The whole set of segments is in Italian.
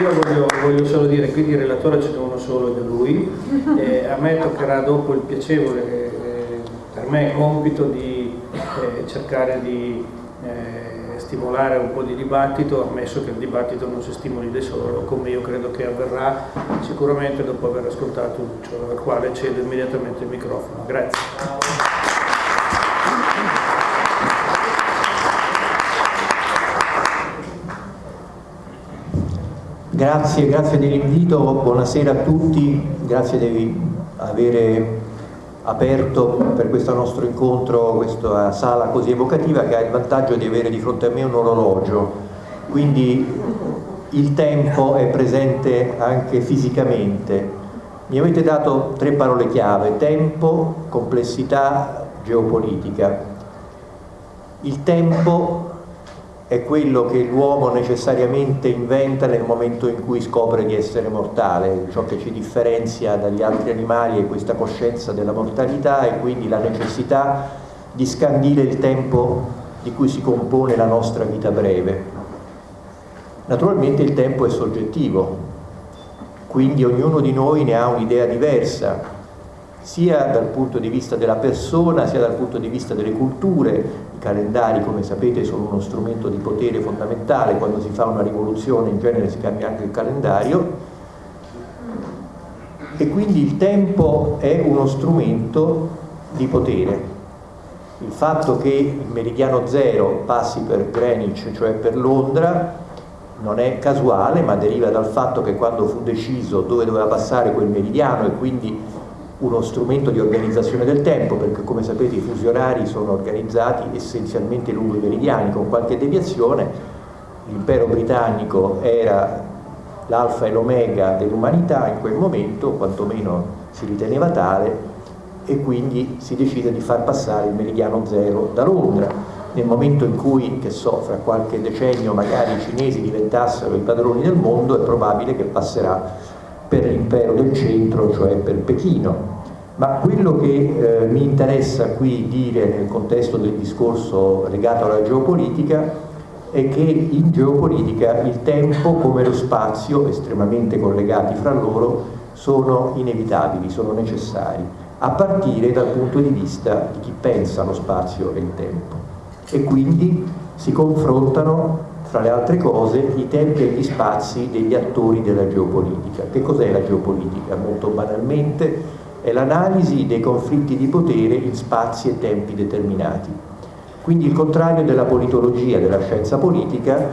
io voglio, voglio, solo dire, quindi il relatore ce n'è uno solo da lui, eh, a me toccherà dopo il piacevole, eh, per me è compito di eh, cercare di eh, stimolare un po' di dibattito, ammesso che il dibattito non si stimoli da solo, come io credo che avverrà sicuramente dopo aver ascoltato Lucio, al quale cedo immediatamente il microfono. Grazie. Grazie, grazie dell'invito, buonasera a tutti, grazie di avere aperto per questo nostro incontro questa sala così evocativa che ha il vantaggio di avere di fronte a me un orologio, quindi il tempo è presente anche fisicamente. Mi avete dato tre parole chiave, tempo, complessità, geopolitica. Il tempo è quello che l'uomo necessariamente inventa nel momento in cui scopre di essere mortale, ciò che ci differenzia dagli altri animali è questa coscienza della mortalità e quindi la necessità di scandire il tempo di cui si compone la nostra vita breve. Naturalmente il tempo è soggettivo, quindi ognuno di noi ne ha un'idea diversa, sia dal punto di vista della persona, sia dal punto di vista delle culture. I calendari, come sapete, sono uno strumento di potere fondamentale, quando si fa una rivoluzione in genere si cambia anche il calendario e quindi il tempo è uno strumento di potere. Il fatto che il meridiano zero passi per Greenwich, cioè per Londra, non è casuale, ma deriva dal fatto che quando fu deciso dove doveva passare quel meridiano e quindi uno strumento di organizzazione del tempo perché come sapete i fusi orari sono organizzati essenzialmente lungo i meridiani con qualche deviazione l'impero britannico era l'alfa e l'omega dell'umanità in quel momento quantomeno si riteneva tale e quindi si decide di far passare il meridiano zero da Londra nel momento in cui, che so, fra qualche decennio magari i cinesi diventassero i padroni del mondo è probabile che passerà per l'impero del centro, cioè per Pechino. Ma quello che eh, mi interessa qui dire nel contesto del discorso legato alla geopolitica è che in geopolitica il tempo come lo spazio, estremamente collegati fra loro, sono inevitabili, sono necessari, a partire dal punto di vista di chi pensa allo spazio e il tempo. E quindi si confrontano fra le altre cose, i tempi e gli spazi degli attori della geopolitica. Che cos'è la geopolitica? Molto banalmente è l'analisi dei conflitti di potere in spazi e tempi determinati. Quindi il contrario della politologia, della scienza politica,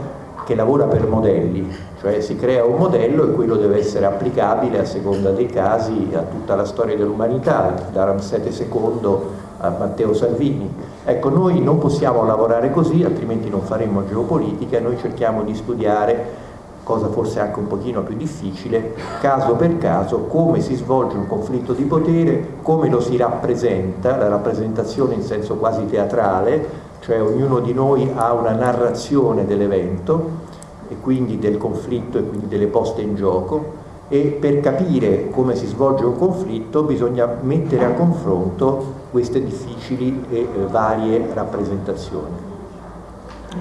che lavora per modelli, cioè si crea un modello e quello deve essere applicabile a seconda dei casi a tutta la storia dell'umanità, da Ramsete II a Matteo Salvini. Ecco, noi non possiamo lavorare così, altrimenti non faremo geopolitica, noi cerchiamo di studiare, cosa forse anche un pochino più difficile, caso per caso, come si svolge un conflitto di potere, come lo si rappresenta, la rappresentazione in senso quasi teatrale, cioè ognuno di noi ha una narrazione dell'evento e quindi del conflitto e quindi delle poste in gioco, e per capire come si svolge un conflitto bisogna mettere a confronto queste difficili e eh, varie rappresentazioni.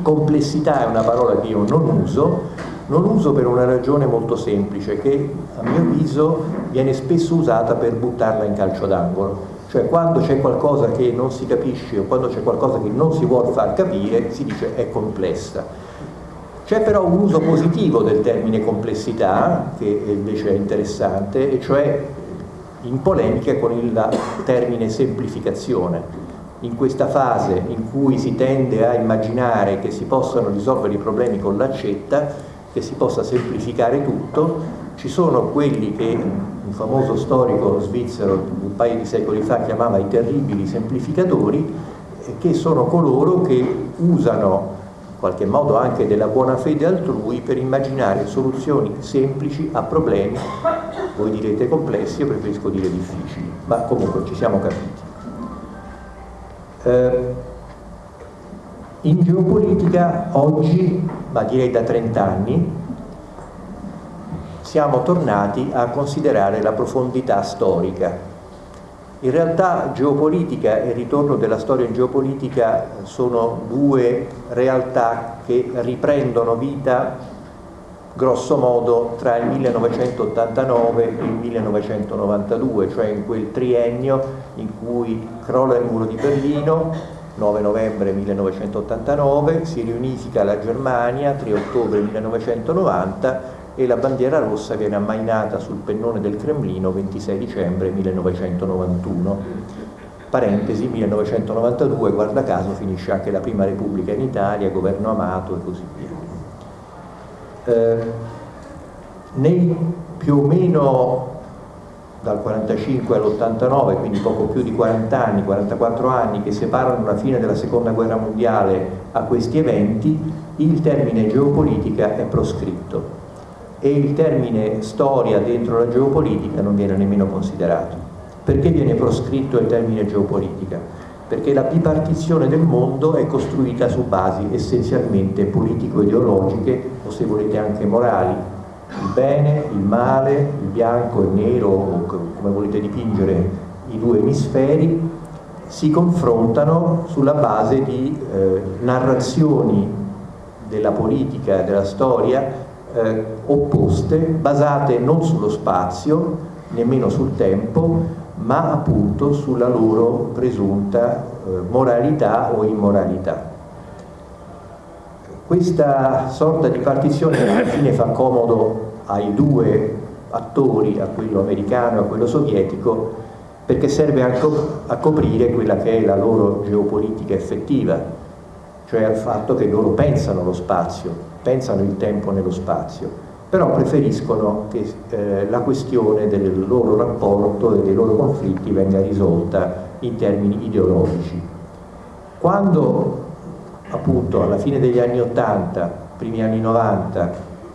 Complessità è una parola che io non uso, non uso per una ragione molto semplice che a mio avviso viene spesso usata per buttarla in calcio d'angolo, cioè quando c'è qualcosa che non si capisce o quando c'è qualcosa che non si vuole far capire si dice è complessa c'è però un uso positivo del termine complessità, che invece è interessante, e cioè in polemica con il termine semplificazione. In questa fase in cui si tende a immaginare che si possano risolvere i problemi con l'accetta, che si possa semplificare tutto, ci sono quelli che un famoso storico svizzero un paio di secoli fa chiamava i terribili semplificatori, che sono coloro che usano qualche modo anche della buona fede altrui per immaginare soluzioni semplici a problemi, voi direte complessi, io preferisco dire difficili, ma comunque ci siamo capiti. Eh, in geopolitica oggi, ma direi da 30 anni, siamo tornati a considerare la profondità storica. In realtà geopolitica e ritorno della storia in geopolitica sono due realtà che riprendono vita grosso modo tra il 1989 e il 1992, cioè in quel triennio in cui crolla il muro di Berlino, 9 novembre 1989, si riunifica la Germania, 3 ottobre 1990 e la bandiera rossa viene ammainata sul pennone del Cremlino 26 dicembre 1991. Parentesi, 1992, guarda caso, finisce anche la Prima Repubblica in Italia, governo amato e così via. Eh, nei più o meno dal 45 all'89, quindi poco più di 40 anni, 44 anni che separano la fine della seconda guerra mondiale a questi eventi, il termine geopolitica è proscritto e il termine storia dentro la geopolitica non viene nemmeno considerato. Perché viene proscritto il termine geopolitica? Perché la bipartizione del mondo è costruita su basi essenzialmente politico-ideologiche o se volete anche morali. Il bene, il male, il bianco, il nero, come volete dipingere i due emisferi, si confrontano sulla base di eh, narrazioni della politica, della storia eh, opposte, basate non sullo spazio, nemmeno sul tempo, ma appunto sulla loro presunta eh, moralità o immoralità. Questa sorta di partizione alla fine fa comodo ai due attori, a quello americano e a quello sovietico, perché serve a, coprire quella che è la loro geopolitica effettiva, cioè al fatto che loro pensano lo spazio, pensano il tempo nello spazio, però preferiscono che eh, la questione del loro rapporto e dei loro conflitti venga risolta in termini ideologici. Quando appunto alla fine degli anni 80, primi anni 90,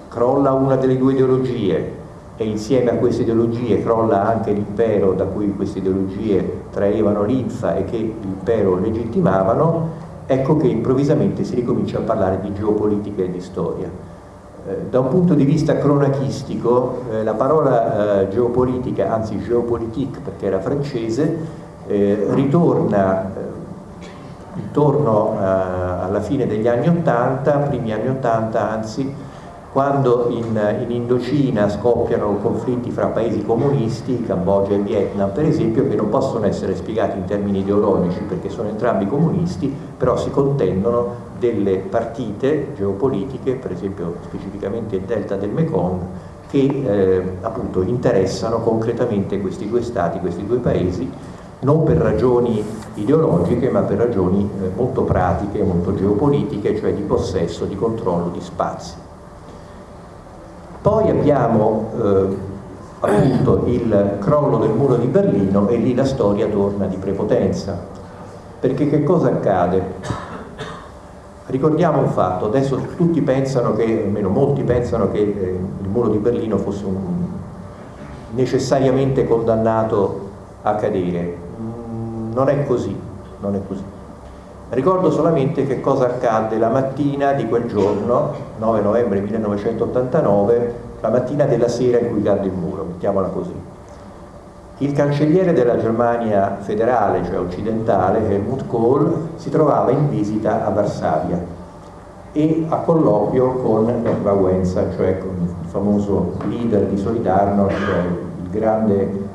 crolla una delle due ideologie e insieme a queste ideologie crolla anche l'impero da cui queste ideologie traevano linfa e che l'impero legittimavano, ecco che improvvisamente si ricomincia a parlare di geopolitica e di storia. Eh, da un punto di vista cronachistico, eh, la parola eh, geopolitica, anzi geopolitique perché era francese, eh, ritorna eh, intorno eh, alla fine degli anni 80, primi anni 80 anzi, quando in, in, Indocina scoppiano conflitti fra paesi comunisti, Cambogia e Vietnam per esempio, che non possono essere spiegati in termini ideologici perché sono entrambi comunisti, però si contendono delle partite geopolitiche, per esempio specificamente il delta del Mekong, che eh, appunto interessano concretamente questi due stati, questi due paesi, non per ragioni ideologiche ma per ragioni eh, molto pratiche, molto geopolitiche, cioè di possesso, di controllo di spazi. Poi abbiamo eh, appunto il crollo del muro di Berlino e lì la storia torna di prepotenza. Perché che cosa accade? Ricordiamo un fatto, adesso tutti pensano che, almeno molti pensano che eh, il muro di Berlino fosse un, necessariamente condannato a cadere. Non è così, non è così. Ricordo solamente che cosa accadde la mattina di quel giorno, 9 novembre 1989, la mattina della sera in cui cadde il muro, mettiamola così. Il cancelliere della Germania federale, cioè occidentale, Helmut Kohl, si trovava in visita a Varsavia e a colloquio con Lech Wałęsa, cioè con il famoso leader di Solidarność, cioè il grande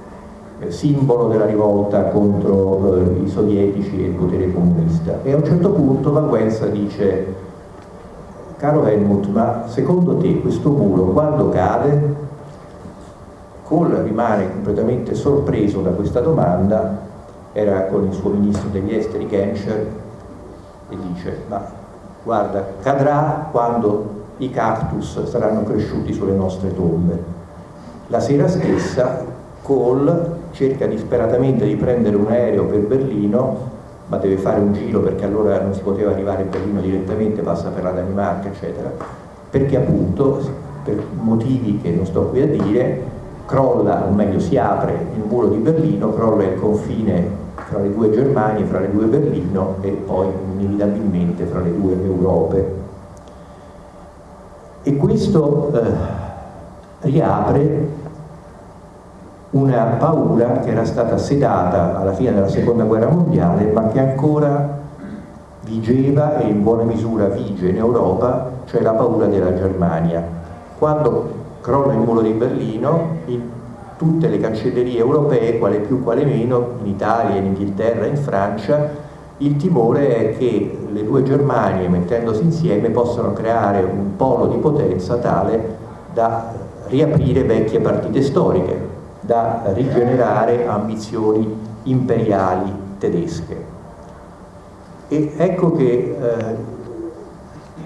simbolo della rivolta contro eh, i sovietici e il potere comunista. E a un certo punto Wałęsa dice, caro Helmut, ma secondo te questo muro quando cade? Kohl rimane completamente sorpreso da questa domanda, era con il suo ministro degli esteri Genscher e dice, ma guarda, cadrà quando i cactus saranno cresciuti sulle nostre tombe. La sera stessa Kohl cerca disperatamente di prendere un aereo per Berlino, ma deve fare un giro perché allora non si poteva arrivare a Berlino direttamente, passa per la Danimarca, eccetera, perché appunto, per motivi che non sto qui a dire, crolla, o meglio si apre il muro di Berlino, crolla il confine fra le due Germanie, fra le due Berlino e poi inevitabilmente fra le due Europe. E questo eh, riapre una paura che era stata sedata alla fine della seconda guerra mondiale ma che ancora vigeva e in buona misura vige in Europa, cioè la paura della Germania. Quando crolla il muro di Berlino, in tutte le cancellerie europee, quale più quale meno, in Italia, in Inghilterra, in Francia, il timore è che le due Germanie, mettendosi insieme, possano creare un polo di potenza tale da riaprire vecchie partite storiche, da rigenerare ambizioni imperiali tedesche. E ecco che eh,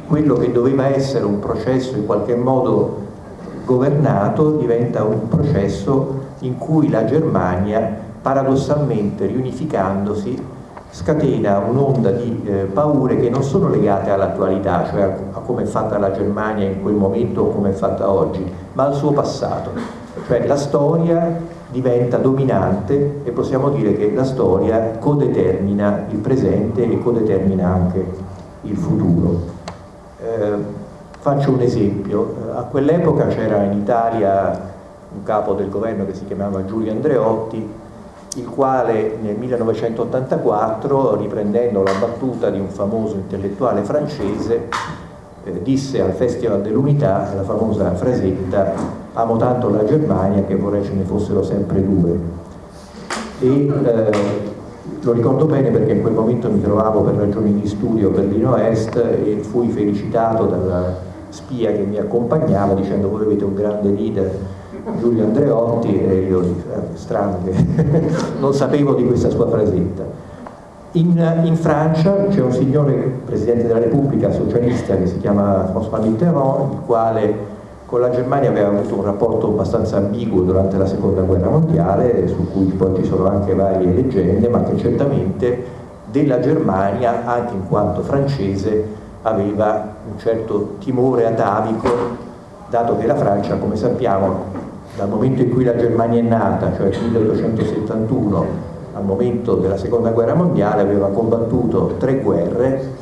quello che doveva essere un processo in qualche modo governato diventa un processo in cui la Germania paradossalmente riunificandosi scatena un'onda di eh, paure che non sono legate all'attualità, cioè a, a come è fatta la Germania in quel momento o come è fatta oggi, ma al suo passato. Cioè la storia diventa dominante e possiamo dire che la storia codetermina il presente e codetermina anche il futuro. Eh, faccio un esempio, a quell'epoca c'era in Italia un capo del governo che si chiamava Giulio Andreotti il quale nel 1984, riprendendo la battuta di un famoso intellettuale francese, eh, disse al Festival dell'Unità, la famosa frasetta, amo tanto la Germania che vorrei ce ne fossero sempre due. E eh, lo ricordo bene perché in quel momento mi trovavo per ragioni di studio a Berlino Est e fui felicitato dalla spia che mi accompagnava dicendo voi avete un grande leader Giulio Andreotti e io eh, strano non sapevo di questa sua frasetta. In, in Francia c'è un signore Presidente della Repubblica socialista che si chiama François Mitterrand, il quale con la Germania aveva avuto un rapporto abbastanza ambiguo durante la seconda guerra mondiale, su cui poi ci sono anche varie leggende, ma che certamente della Germania, anche in quanto francese, aveva un certo timore atavico, dato che la Francia, come sappiamo, dal momento in cui la Germania è nata, cioè 1871, al momento della seconda guerra mondiale, aveva combattuto tre guerre,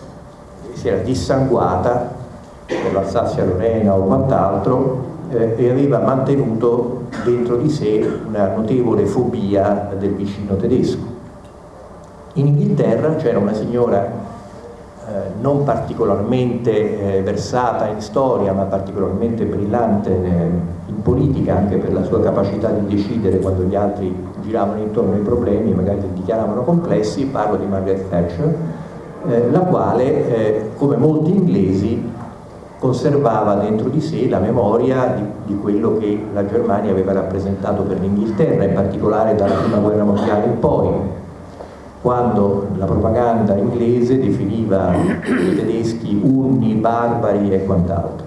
si era dissanguata per l'Alsazia-Lorena o quant'altro eh, e aveva mantenuto dentro di sé una notevole fobia del vicino tedesco. In Inghilterra c'era una signora eh, non particolarmente eh, versata in storia ma particolarmente brillante in politica anche per la sua capacità di decidere quando gli altri giravano intorno ai problemi e magari li dichiaravano complessi, parlo di Margaret Thatcher, eh, la quale, eh, come molti inglesi, conservava dentro di sé la memoria di, di quello che la Germania aveva rappresentato per l'Inghilterra, in particolare dalla prima guerra mondiale in poi, quando la propaganda inglese definiva i tedeschi unni, barbari e quant'altro.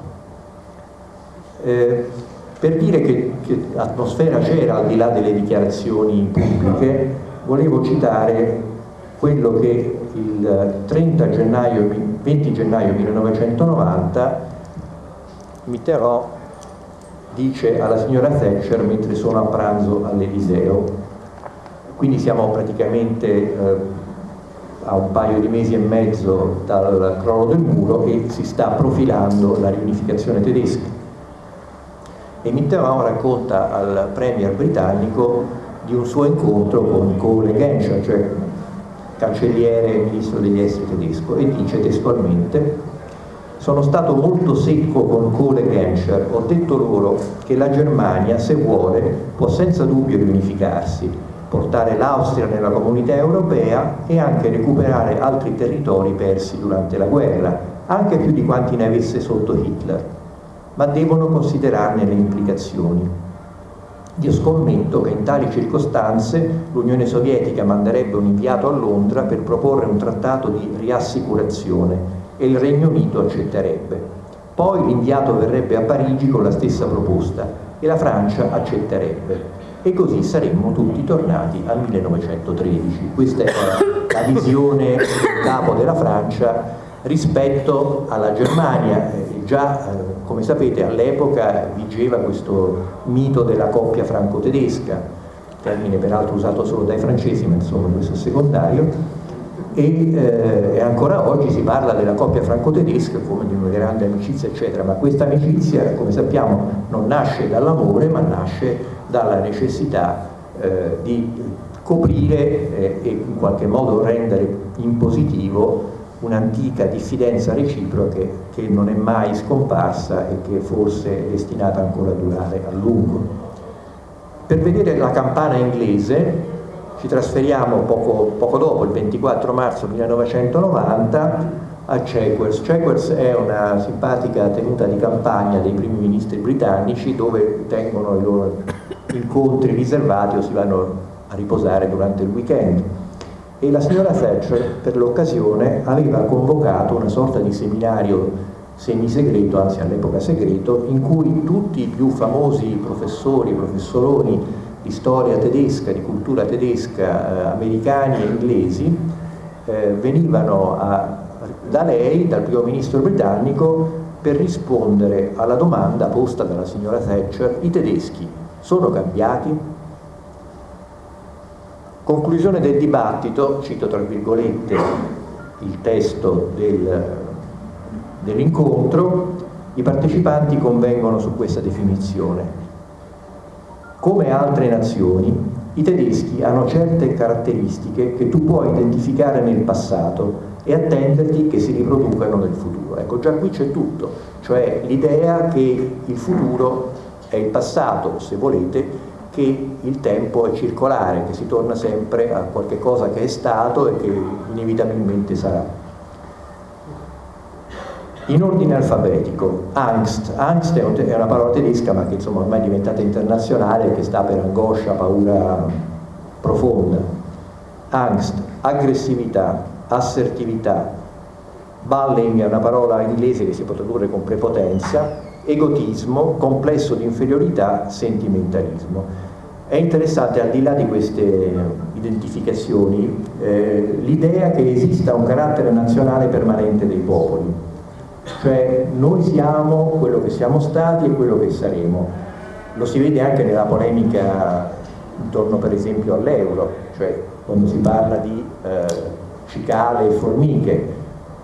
Eh, per dire che, che atmosfera c'era al di là delle dichiarazioni pubbliche, volevo citare quello che il 30 gennaio, 20 gennaio 1990 Mitterrand dice alla signora Thatcher mentre sono a pranzo all'Eliseo. Quindi siamo praticamente eh, a un paio di mesi e mezzo dal crollo del muro e si sta profilando la riunificazione tedesca e Mitterrand racconta al premier britannico di un suo incontro con Cole Genscher, cioè cancelliere e ministro degli esteri tedesco, e dice testualmente sono stato molto secco con Cole Genscher, ho detto loro che la Germania, se vuole, può senza dubbio riunificarsi, portare l'Austria nella comunità europea e anche recuperare altri territori persi durante la guerra, anche più di quanti ne avesse sotto Hitler ma devono considerarne le implicazioni. Io scommetto che in tali circostanze l'Unione Sovietica manderebbe un inviato a Londra per proporre un trattato di riassicurazione e il Regno Unito accetterebbe. Poi l'inviato verrebbe a Parigi con la stessa proposta e la Francia accetterebbe e così saremmo tutti tornati al 1913. Questa è la visione del capo della Francia rispetto alla Germania. Eh, già, eh, come sapete, all'epoca vigeva questo mito della coppia franco-tedesca, termine peraltro usato solo dai francesi, ma insomma questo è secondario, e, eh, e, ancora oggi si parla della coppia franco-tedesca come di una grande amicizia, eccetera, ma questa amicizia, come sappiamo, non nasce dall'amore, ma nasce dalla necessità eh, di coprire e in qualche modo rendere in positivo un'antica diffidenza reciproca che non è mai scomparsa e che forse è destinata ancora a durare a lungo. Per vedere la campana inglese ci trasferiamo poco, poco dopo, il 24 marzo 1990, a Chequers. Chequers è una simpatica tenuta di campagna dei primi ministri britannici dove tengono i loro incontri riservati o si vanno a riposare durante il weekend e la signora Thatcher per l'occasione aveva convocato una sorta di seminario semisegreto, anzi all'epoca segreto, in cui tutti i più famosi professori, professoroni di storia tedesca, di cultura tedesca, eh, americani e inglesi, eh, venivano a, da lei, dal primo ministro britannico, per rispondere alla domanda posta dalla signora Thatcher, i tedeschi sono cambiati? Conclusione del dibattito, cito tra virgolette il testo del, dell'incontro, i partecipanti convengono su questa definizione. Come altre nazioni, i tedeschi hanno certe caratteristiche che tu puoi identificare nel passato e attenderti che si riproducano nel futuro. Ecco, già qui c'è tutto, cioè l'idea che il futuro è il passato, se volete, che il tempo è circolare, che si torna sempre a qualche cosa che è stato e che inevitabilmente sarà. In ordine alfabetico, angst. Angst è una parola tedesca ma che insomma ormai è diventata internazionale che sta per angoscia, paura profonda. Angst, aggressività, assertività. Balling è una parola inglese che si può tradurre con prepotenza, egotismo, complesso di inferiorità, sentimentalismo. È interessante, al di là di queste identificazioni, eh, l'idea che esista un carattere nazionale permanente dei popoli, cioè noi siamo quello che siamo stati e quello che saremo. Lo si vede anche nella polemica intorno per esempio all'euro, cioè quando si parla di eh, cicale e formiche,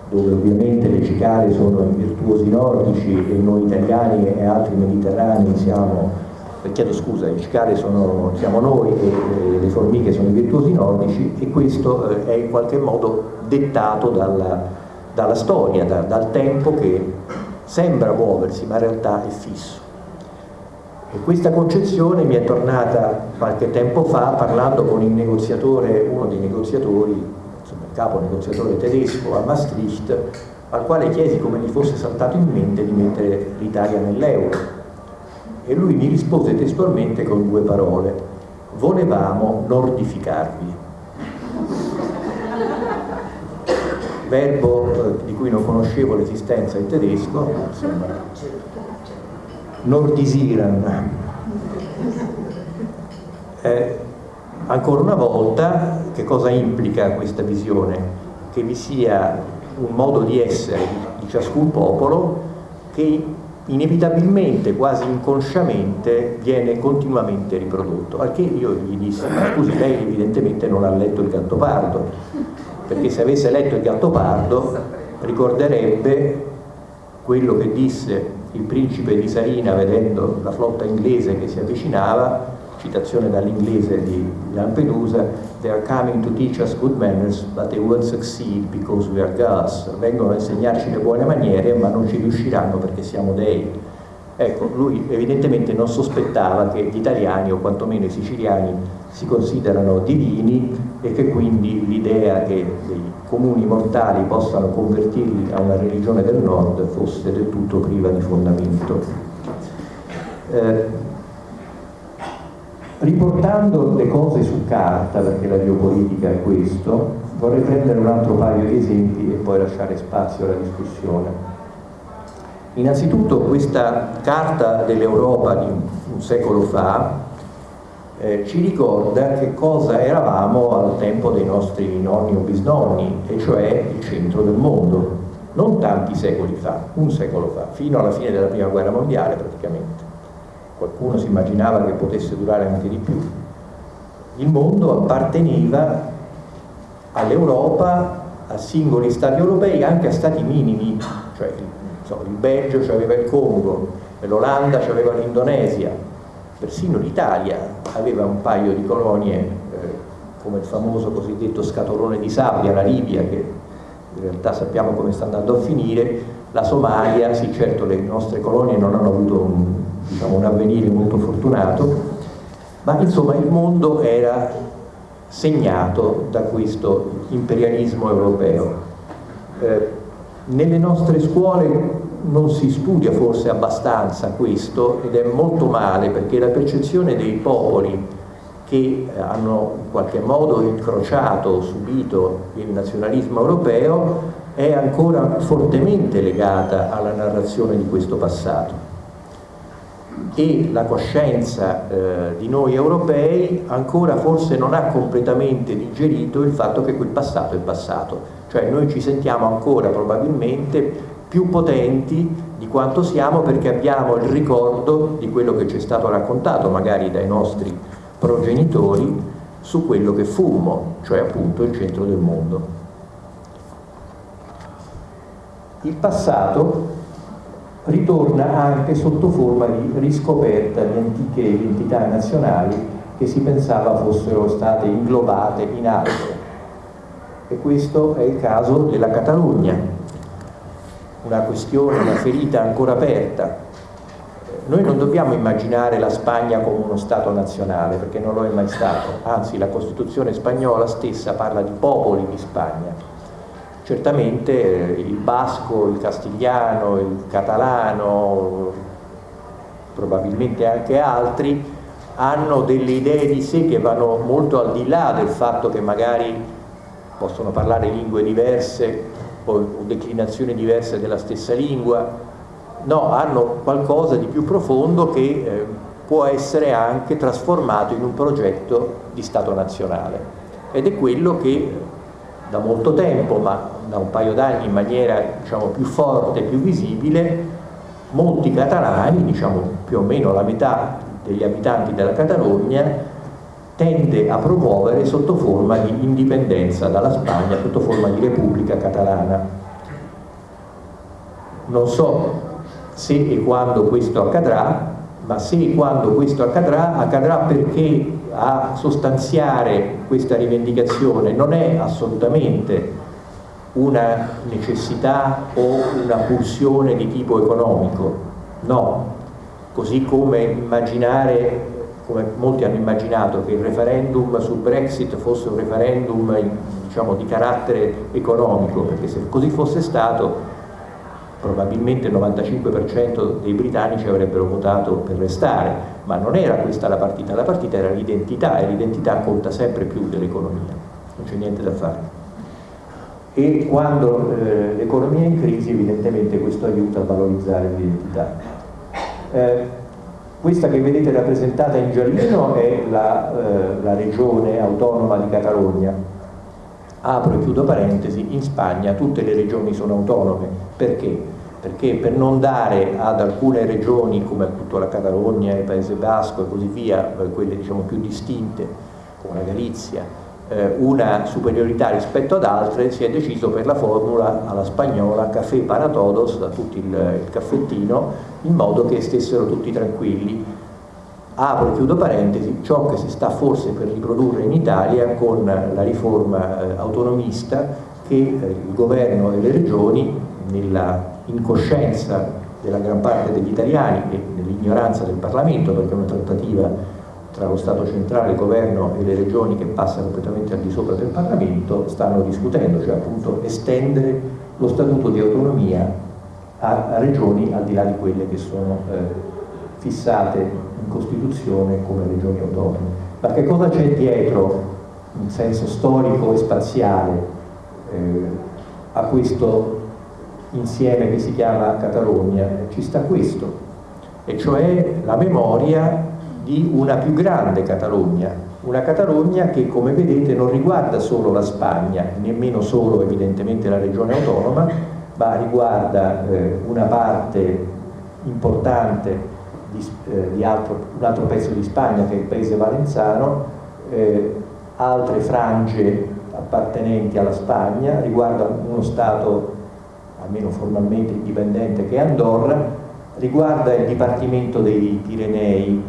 dove ovviamente le cicale sono i virtuosi nordici e noi italiani e altri mediterranei siamo chiedo scusa, i cicale sono, siamo noi e le formiche sono i virtuosi nordici e questo eh, è in qualche modo dettato dalla, dalla storia, da, dal tempo che sembra muoversi ma in realtà è fisso. E questa concezione mi è tornata qualche tempo fa parlando con il negoziatore, uno dei negoziatori, insomma, il capo negoziatore tedesco a Maastricht, al quale chiesi come gli fosse saltato in mente di mettere l'Italia nell'euro e lui mi rispose testualmente con due parole, volevamo nordificarvi. Verbo eh, di cui non conoscevo l'esistenza in tedesco, nordisiran. Eh, ancora una volta, che cosa implica questa visione? Che vi sia un modo di essere di ciascun popolo che inevitabilmente, quasi inconsciamente, viene continuamente riprodotto. Al che io gli dissi, ma scusi, lei evidentemente non ha letto il Gattopardo, perché se avesse letto il Gattopardo ricorderebbe quello che disse il principe di Sarina vedendo la flotta inglese che si avvicinava, citazione dall'inglese di Lampedusa, they are coming to teach us good manners, but they won't succeed because we are gods. Vengono a insegnarci le buone maniere, ma non ci riusciranno perché siamo dei. Ecco, lui evidentemente non sospettava che gli italiani, o quantomeno i siciliani, si considerano divini e che quindi l'idea che dei comuni mortali possano convertirli a una religione del nord fosse del tutto priva di fondamento. Eh, Riportando le cose su carta, perché la biopolitica è questo, vorrei prendere un altro paio di esempi e poi lasciare spazio alla discussione. Innanzitutto questa carta dell'Europa di un secolo fa eh, ci ricorda che cosa eravamo al tempo dei nostri nonni o bisnonni, e cioè il centro del mondo, non tanti secoli fa, un secolo fa, fino alla fine della prima guerra mondiale praticamente qualcuno si immaginava che potesse durare anche di più. Il mondo apparteneva all'Europa, a singoli stati europei, anche a stati minimi, cioè so, il Belgio aveva il Congo, l'Olanda aveva l'Indonesia, persino l'Italia aveva un paio di colonie eh, come il famoso cosiddetto scatolone di sabbia, la Libia, che in realtà sappiamo come sta andando a finire, la Somalia, sì certo le nostre colonie non hanno avuto un, diciamo, un avvenire molto fortunato, ma insomma il mondo era segnato da questo imperialismo europeo. Eh, nelle nostre scuole non si studia forse abbastanza questo ed è molto male perché la percezione dei popoli che hanno in qualche modo incrociato, subito il nazionalismo europeo è ancora fortemente legata alla narrazione di questo passato e la coscienza eh, di noi europei ancora forse non ha completamente digerito il fatto che quel passato è passato, cioè noi ci sentiamo ancora probabilmente più potenti di quanto siamo perché abbiamo il ricordo di quello che ci è stato raccontato magari dai nostri progenitori su quello che fummo, cioè appunto il centro del mondo. Il passato ritorna anche sotto forma di riscoperta di antiche identità nazionali che si pensava fossero state inglobate in altre. E questo è il caso della Catalogna, una questione, una ferita ancora aperta. Noi non dobbiamo immaginare la Spagna come uno Stato nazionale, perché non lo è mai stato, anzi la Costituzione spagnola stessa parla di popoli di Spagna. Certamente eh, il basco, il castigliano, il catalano, probabilmente anche altri, hanno delle idee di sé che vanno molto al di là del fatto che magari possono parlare lingue diverse o declinazioni diverse della stessa lingua, no, hanno qualcosa di più profondo che eh, può essere anche trasformato in un progetto di Stato nazionale. Ed è quello che da molto tempo, ma da un paio d'anni in maniera diciamo, più forte, più visibile, molti catalani, diciamo più o meno la metà degli abitanti della Catalogna, tende a promuovere sotto forma di indipendenza dalla Spagna, sotto forma di Repubblica Catalana. Non so se e quando questo accadrà, ma se e quando questo accadrà, accadrà perché a sostanziare questa rivendicazione non è assolutamente una necessità o una pulsione di tipo economico, no, così come immaginare come molti hanno immaginato che il referendum sul Brexit fosse un referendum diciamo, di carattere economico, perché se così fosse stato probabilmente il 95% dei britannici avrebbero votato per restare, ma non era questa la partita, la partita era l'identità e l'identità conta sempre più dell'economia, non c'è niente da fare. E quando eh, l'economia è in crisi evidentemente questo aiuta a valorizzare l'identità. Eh, questa che vedete rappresentata in giallino è la, eh, la regione autonoma di Catalogna. Apro e chiudo parentesi, in Spagna tutte le regioni sono autonome. Perché? Perché per non dare ad alcune regioni come appunto la Catalogna, il Paese Basco e così via, eh, quelle diciamo più distinte, come la Galizia, eh, una superiorità rispetto ad altre, si è deciso per la formula alla spagnola café para todos, da tutti il, il caffettino, in modo che stessero tutti tranquilli. Apro e chiudo parentesi, ciò che si sta forse per riprodurre in Italia con la riforma eh, autonomista che il governo e le regioni, nella incoscienza della gran parte degli italiani e nell'ignoranza del Parlamento, perché è una trattativa tra lo Stato centrale, il governo e le regioni che passa completamente al di sopra del Parlamento, stanno discutendo, cioè appunto estendere lo statuto di autonomia a, a regioni al di là di quelle che sono eh, fissate in Costituzione come regioni autonome. Ma che cosa c'è dietro, in senso storico e spaziale, eh, a questo insieme che si chiama Catalogna? Ci sta questo, e cioè la memoria di una più grande Catalogna, una Catalogna che come vedete non riguarda solo la Spagna, nemmeno solo evidentemente la regione autonoma, ma riguarda eh, una parte importante di, eh, di altro, un altro pezzo di Spagna che è il paese valenzano, eh, altre frange appartenenti alla Spagna, riguarda uno Stato almeno formalmente indipendente che è Andorra, riguarda il Dipartimento dei Pirenei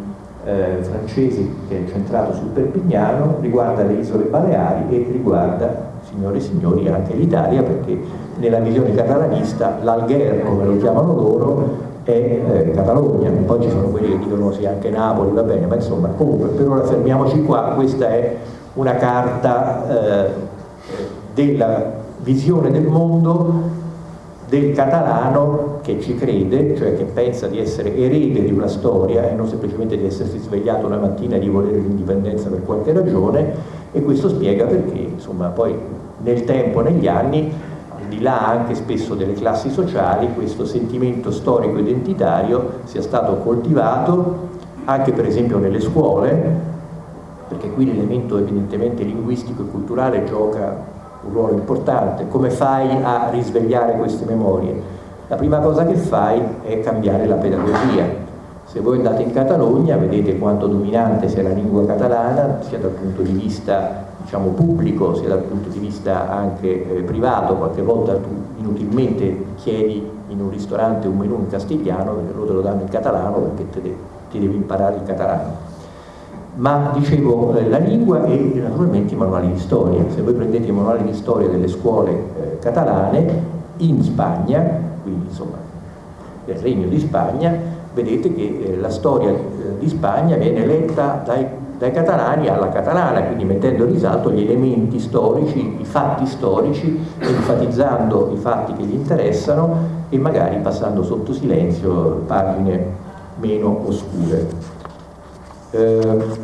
eh, francesi che è centrato sul Perpignano, riguarda le isole Baleari e riguarda, si signore e signori, anche l'Italia, perché nella visione catalanista l'Algher, come lo chiamano loro, è eh, Catalogna, poi ci sono quelli che dicono sì anche Napoli, va bene, ma insomma comunque per ora fermiamoci qua, questa è una carta eh, della visione del mondo del catalano che ci crede, cioè che pensa di essere erede di una storia e non semplicemente di essersi svegliato una mattina e di volere l'indipendenza per qualche ragione e questo spiega perché insomma poi nel tempo, negli anni, al di là anche spesso delle classi sociali, questo sentimento storico identitario sia stato coltivato anche per esempio nelle scuole, perché qui l'elemento evidentemente linguistico e culturale gioca un ruolo importante. Come fai a risvegliare queste memorie? La prima cosa che fai è cambiare la pedagogia. Se voi andate in Catalogna vedete quanto dominante sia la lingua catalana, sia dal punto di vista diciamo, pubblico, sia dal punto di vista anche eh, privato, qualche volta tu inutilmente chiedi in un ristorante un menù in castigliano, loro te lo danno in catalano perché te ti devi imparare il catalano ma dicevo eh, la lingua e naturalmente i manuali di storia. Se voi prendete i manuali di storia delle scuole eh, catalane, in Spagna, quindi insomma nel Regno di Spagna, vedete che eh, la storia eh, di Spagna viene letta dai, dai, catalani alla catalana, quindi mettendo in risalto gli elementi storici, i fatti storici, enfatizzando i fatti che gli interessano e magari passando sotto silenzio pagine meno oscure. Eh,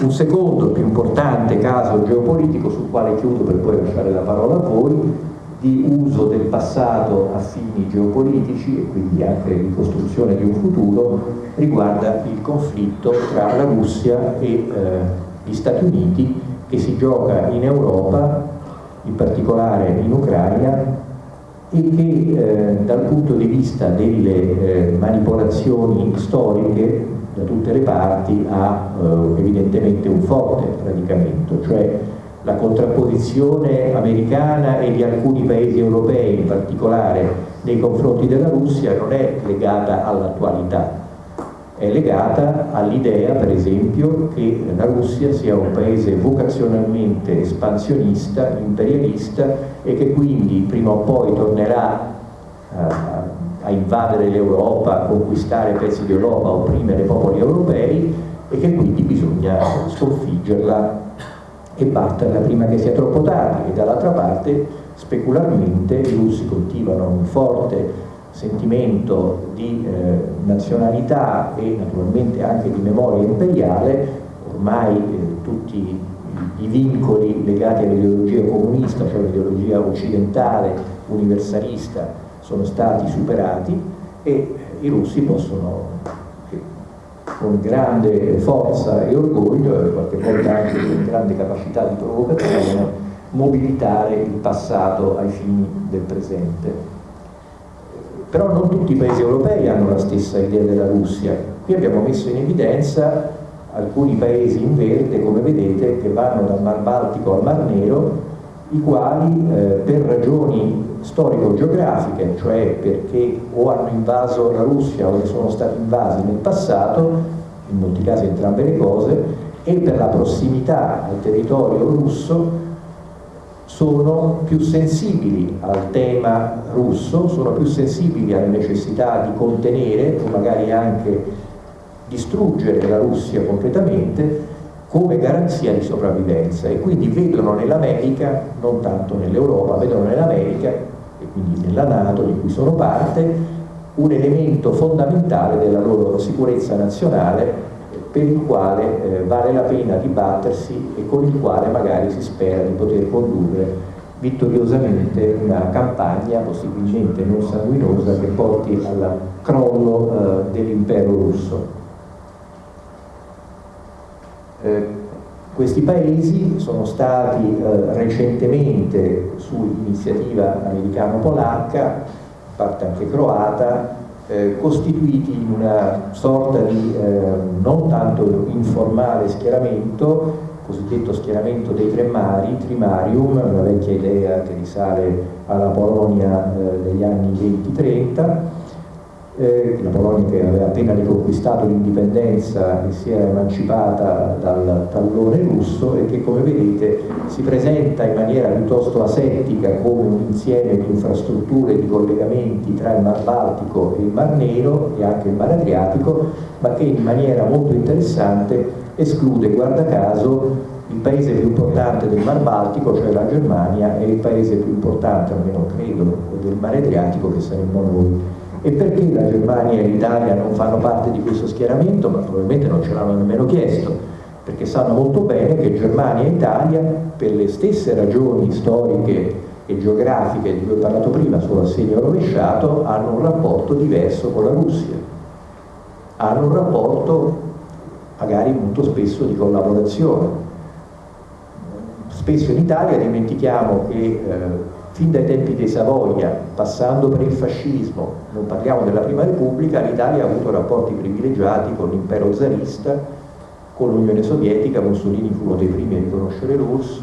un, secondo più importante caso geopolitico sul quale chiudo per poi lasciare la parola a voi di uso del passato a fini geopolitici e quindi anche di costruzione di un futuro riguarda il conflitto tra la Russia e eh, gli Stati Uniti che si gioca in Europa, in particolare in Ucraina e che eh, dal punto di vista delle eh, manipolazioni storiche da tutte le parti ha eh, evidentemente un forte radicamento, cioè la contrapposizione americana e di alcuni paesi europei in particolare nei confronti della Russia non è legata all'attualità, è legata all'idea per esempio che la Russia sia un paese vocazionalmente espansionista, imperialista e che quindi prima o poi tornerà a a invadere l'Europa, a conquistare pezzi di Europa, a opprimere i popoli europei e che quindi bisogna sconfiggerla e batterla prima che sia troppo tardi. E dall'altra parte specularmente i russi coltivano un forte sentimento di eh, nazionalità e naturalmente anche di memoria imperiale, ormai eh, tutti i vincoli legati all'ideologia comunista, cioè all'ideologia occidentale, universalista, sono stati superati e i russi possono con grande forza e orgoglio e qualche volta anche con grande capacità di provocazione mobilitare il passato ai fini del presente. Però non tutti i paesi europei hanno la stessa idea della Russia. Qui abbiamo messo in evidenza alcuni paesi in verde, come vedete, che vanno dal Mar Baltico al Mar Nero, i quali eh, per ragioni storico-geografiche, cioè perché o hanno invaso la Russia o sono stati invasi nel passato, in molti casi entrambe le cose, e per la prossimità al territorio russo sono più sensibili al tema russo, sono più sensibili alla necessità di contenere o magari anche distruggere la Russia completamente come garanzia di sopravvivenza e quindi vedono nell'America, non tanto nell'Europa, vedono nell'America e quindi nella Nato di cui sono parte, un elemento fondamentale della loro sicurezza nazionale per il quale eh, vale la pena dibattersi e con il quale magari si spera di poter condurre vittoriosamente una campagna possibilmente non sanguinosa che porti al crollo eh, dell'impero russo. Eh, questi paesi sono stati eh, recentemente su iniziativa americano-polacca, parte anche croata, eh, costituiti in una sorta di eh, non tanto informale schieramento, cosiddetto schieramento dei tre mari, Trimarium, una vecchia idea che risale alla Polonia eh, degli anni 20-30, eh, la Polonia che aveva appena riconquistato l'indipendenza e si era emancipata dal tallone russo e che come vedete si presenta in maniera piuttosto asettica come un insieme di infrastrutture e di collegamenti tra il Mar Baltico e il Mar Nero e anche il Mar Adriatico, ma che in maniera molto interessante esclude, guarda caso, il paese più importante del Mar Baltico, cioè la Germania, e il paese più importante, almeno credo, del Mar Adriatico, che saremmo noi. E perché la Germania e l'Italia non fanno parte di questo schieramento? Ma probabilmente non ce l'hanno nemmeno chiesto, perché sanno molto bene che Germania e Italia, per le stesse ragioni storiche e geografiche di cui ho parlato prima sullo assegno rovesciato, hanno un rapporto diverso con la Russia. Hanno un rapporto magari molto spesso di collaborazione. Spesso in Italia dimentichiamo che eh, fin dai tempi dei Savoia, passando per il fascismo, non parliamo della Prima Repubblica, l'Italia ha avuto rapporti privilegiati con l'impero zarista, con l'Unione Sovietica, Mussolini fu uno dei primi a riconoscere l'URSS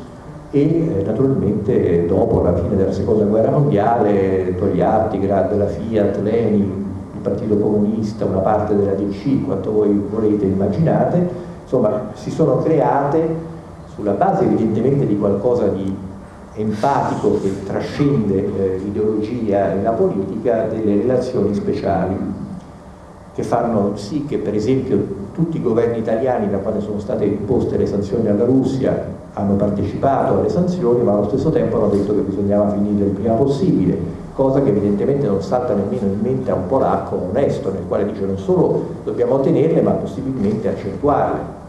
e eh, naturalmente dopo la fine della seconda guerra mondiale Togliatti, Grad, la Fiat, Lenin, Partito Comunista, una parte della DC, quanto voi volete immaginate, insomma si sono create sulla base evidentemente di qualcosa di empatico che trascende eh, l'ideologia e la politica delle relazioni speciali che fanno sì che per esempio tutti i governi italiani da quando sono state imposte le sanzioni alla Russia hanno partecipato alle sanzioni ma allo stesso tempo hanno detto che bisognava finire il prima possibile cosa che evidentemente non salta nemmeno in mente a un polacco onesto, nel quale dice non solo dobbiamo ottenerle, ma possibilmente accentuarle.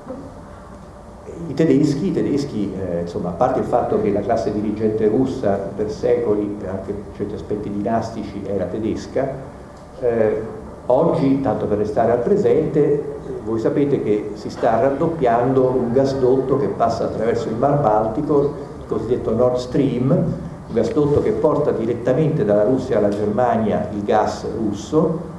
I tedeschi, i tedeschi eh, insomma, a parte il fatto che la classe dirigente russa per secoli, anche per certi aspetti dinastici, era tedesca, eh, oggi, tanto per restare al presente, voi sapete che si sta raddoppiando un gasdotto che passa attraverso il Mar Baltico, il cosiddetto Nord Stream, un gasdotto che porta direttamente dalla Russia alla Germania il gas russo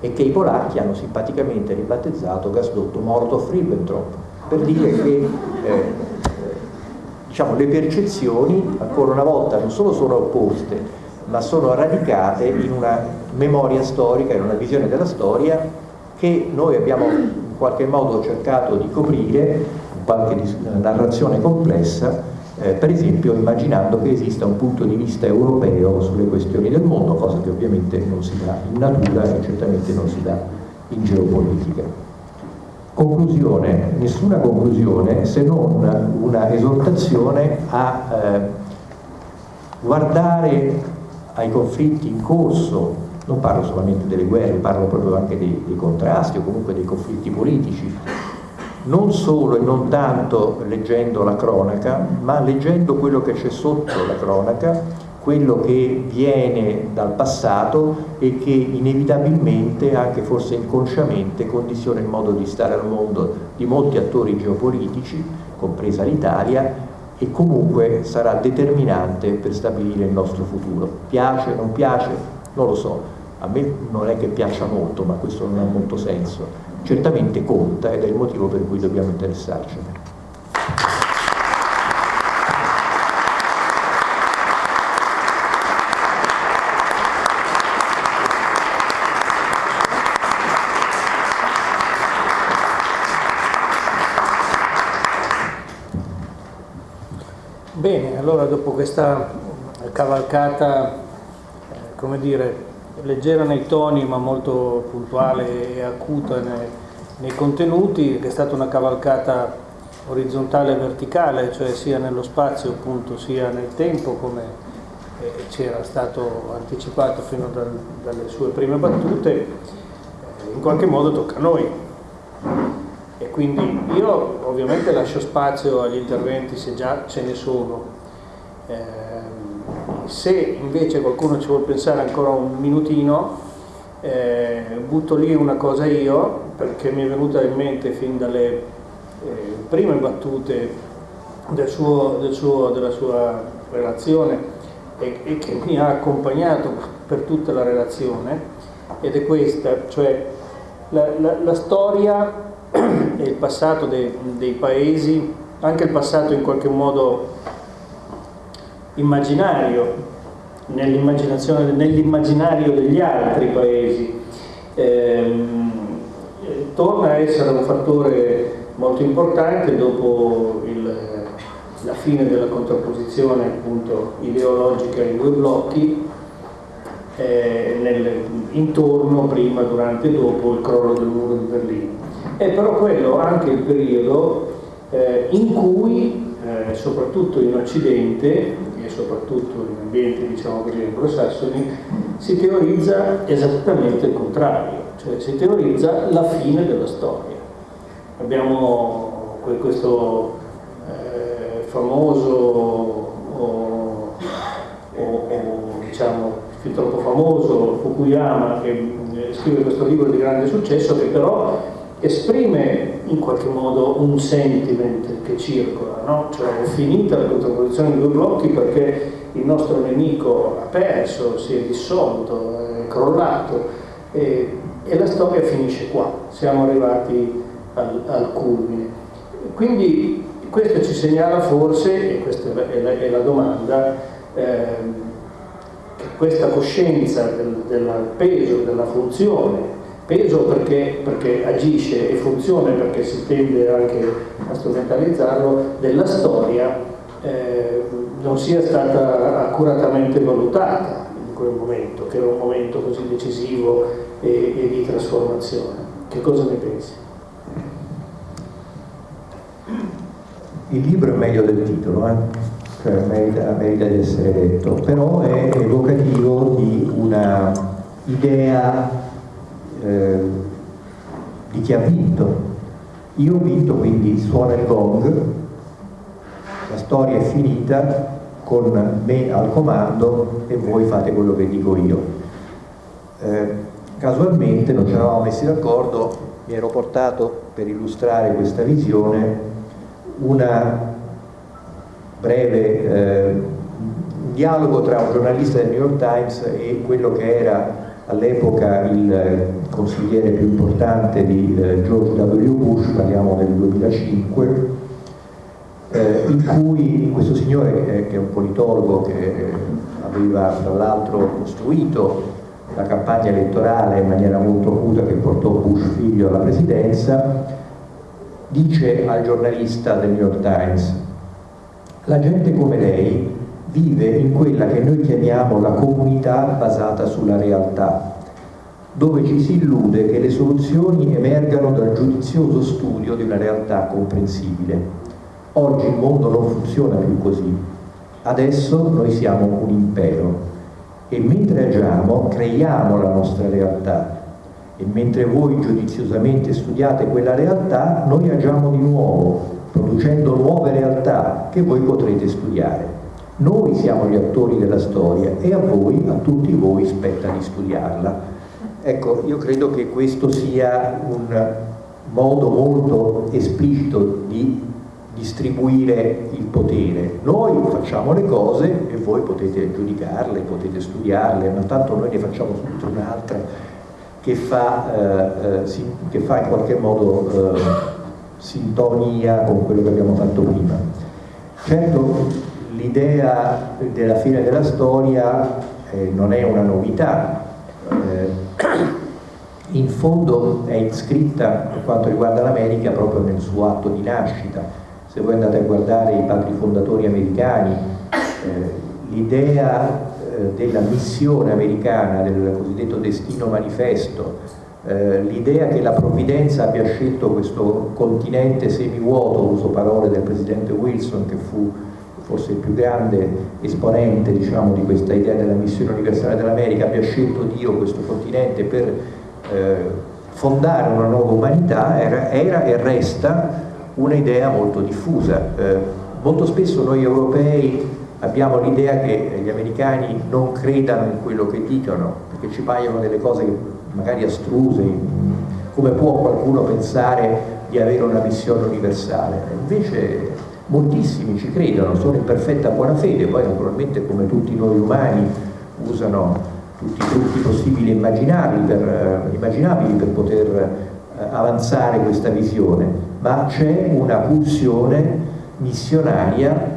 e che i polacchi hanno simpaticamente ribattezzato gasdotto Molotov-Ribbentrop per dire che eh, diciamo, le percezioni ancora una volta non solo sono opposte ma sono radicate in una memoria storica, in una visione della storia che noi abbiamo in qualche modo cercato di coprire in qualche narrazione complessa eh, per esempio immaginando che esista un punto di vista europeo sulle questioni del mondo, cosa che ovviamente non si dà in natura e certamente non si dà in geopolitica. Conclusione, nessuna conclusione se non una esortazione a eh, guardare ai conflitti in corso, non parlo solamente delle guerre, parlo proprio anche dei, dei contrasti o comunque dei conflitti politici. Non solo e non tanto leggendo la cronaca, ma leggendo quello che c'è sotto la cronaca, quello che viene dal passato e che inevitabilmente, anche forse inconsciamente, condiziona il modo di stare al mondo di molti attori geopolitici, compresa l'Italia, e comunque sarà determinante per stabilire il nostro futuro. Piace, non piace? Non lo so, a me non è che piaccia molto, ma questo non ha molto senso certamente conta ed è il motivo per cui dobbiamo interessarcene. Bene, allora dopo questa cavalcata, eh, come dire, leggera nei toni ma molto puntuale e acuta nei, nei contenuti, che è stata una cavalcata orizzontale e verticale, cioè sia nello spazio appunto sia nel tempo come eh, ci era stato anticipato fino dal, dalle sue prime battute, eh, in qualche modo tocca a noi. E quindi io ovviamente lascio spazio agli interventi se già ce ne sono. Eh, se invece qualcuno ci vuole pensare ancora un minutino, eh, butto lì una cosa io, perché mi è venuta in mente fin dalle eh, prime battute del suo, del suo, della sua relazione e, e, che mi ha accompagnato per tutta la relazione, ed è questa, cioè la, la, la storia e il passato dei, dei paesi, anche il passato in qualche modo immaginario nell'immaginario degli altri paesi. Ehm, torna a essere un fattore molto importante dopo il, la fine della contrapposizione appunto, ideologica in due blocchi, eh, nel, intorno, prima, durante e dopo il crollo del muro di Berlino. È però quello anche il periodo eh, in cui, eh, soprattutto in Occidente, soprattutto in ambienti diciamo così anglosassoni, si teorizza esattamente il contrario, cioè si teorizza la fine della storia. Abbiamo questo eh, famoso o, o, o diciamo più troppo famoso, Fukuyama, che eh, scrive questo libro di grande successo, che però esprime in qualche modo un sentiment che circola, no? cioè è finita la contrapposizione di due blocchi perché il nostro nemico ha perso, si è dissolto, è crollato e, e la storia finisce qua, siamo arrivati al, al culmine. Quindi questo ci segnala forse, e questa è la, è la domanda, eh, questa coscienza del, del, peso, della funzione, peso perché, perché, agisce e funzione perché si tende anche a strumentalizzarlo, della storia eh, non sia stata accuratamente valutata in quel momento, che era un momento così decisivo e, e di trasformazione. Che cosa ne pensi? Il libro è meglio del titolo, eh? cioè merita, merita di essere detto, però è evocativo di una idea eh, di chi ha vinto. Io ho vinto, quindi suona il gong, la storia è finita con me al comando e voi fate quello che dico io. Eh, casualmente non ci eravamo messi d'accordo, mi ero portato per illustrare questa visione una breve eh, dialogo tra un giornalista del New York Times e quello che era all'epoca il eh, consigliere più importante di eh, George W. Bush, parliamo del 2005, eh, in cui questo signore, che è un politologo che aveva tra l'altro costruito la campagna elettorale in maniera molto acuta che portò Bush figlio alla presidenza, dice al giornalista del New York Times la gente come lei vive in quella che noi chiamiamo la comunità basata sulla realtà, dove ci si illude che le soluzioni emergano dal giudizioso studio di una realtà comprensibile. Oggi il mondo non funziona più così. Adesso noi siamo un impero e mentre agiamo creiamo la nostra realtà e mentre voi giudiziosamente studiate quella realtà, noi agiamo di nuovo producendo nuove realtà che voi potrete studiare. Noi siamo gli attori della storia e a voi, a tutti voi, spetta di studiarla. Ecco, io credo che questo sia un modo molto esplicito di distribuire il potere. Noi facciamo le cose e voi potete giudicarle, potete studiarle, ma tanto noi ne facciamo subito un'altra che, eh, eh, che, fa in qualche modo eh, sintonia con quello che abbiamo fatto prima. Certo l'idea della fine della storia eh, non è una novità, eh, in fondo è iscritta per quanto riguarda l'America proprio nel suo atto di nascita. Se voi andate a guardare i padri fondatori americani, eh, l'idea eh, della missione americana, del cosiddetto destino manifesto, eh, l'idea che la provvidenza abbia scelto questo continente semivuoto, uso parole del presidente Wilson che fu forse il più grande esponente diciamo, di questa idea della missione universale dell'America, abbia scelto Dio questo continente per eh, fondare una nuova umanità, era, era e resta un'idea molto diffusa. Eh, molto spesso noi europei abbiamo l'idea che gli americani non credano in quello che dicono, perché ci paiono delle cose magari astruse, come può qualcuno pensare di avere una missione universale? Invece moltissimi ci credono, sono in perfetta buona fede, poi naturalmente come tutti noi umani usano tutti i trucchi possibili e immaginabili per, immaginabili per poter eh, avanzare questa visione, ma c'è una pulsione missionaria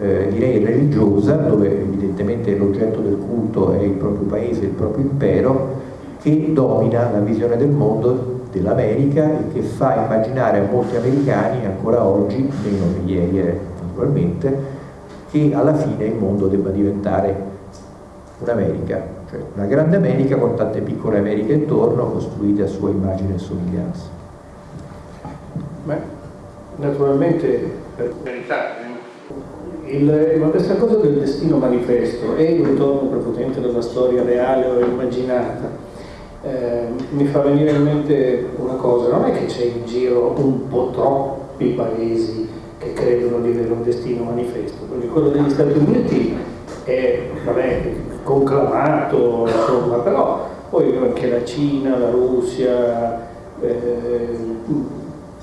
eh, direi religiosa, dove evidentemente l'oggetto del culto è il proprio paese, il proprio impero, che domina la visione del mondo dell'America e che fa immaginare a molti americani ancora oggi, meno che ieri eh, naturalmente, che alla fine il mondo debba diventare un'America, cioè una grande America con tante piccole Americhe intorno costruite a sua immagine e somiglianza. Beh, naturalmente, per verità, il, ma questa cosa del destino manifesto è un ritorno prepotente della storia reale o immaginata. Eh, mi fa venire in mente una cosa, non è che c'è in giro un po' troppi paesi che credono di avere un destino manifesto, quindi quello degli Stati Uniti è vabbè, conclamato, insomma, però poi anche la Cina, la Russia, eh,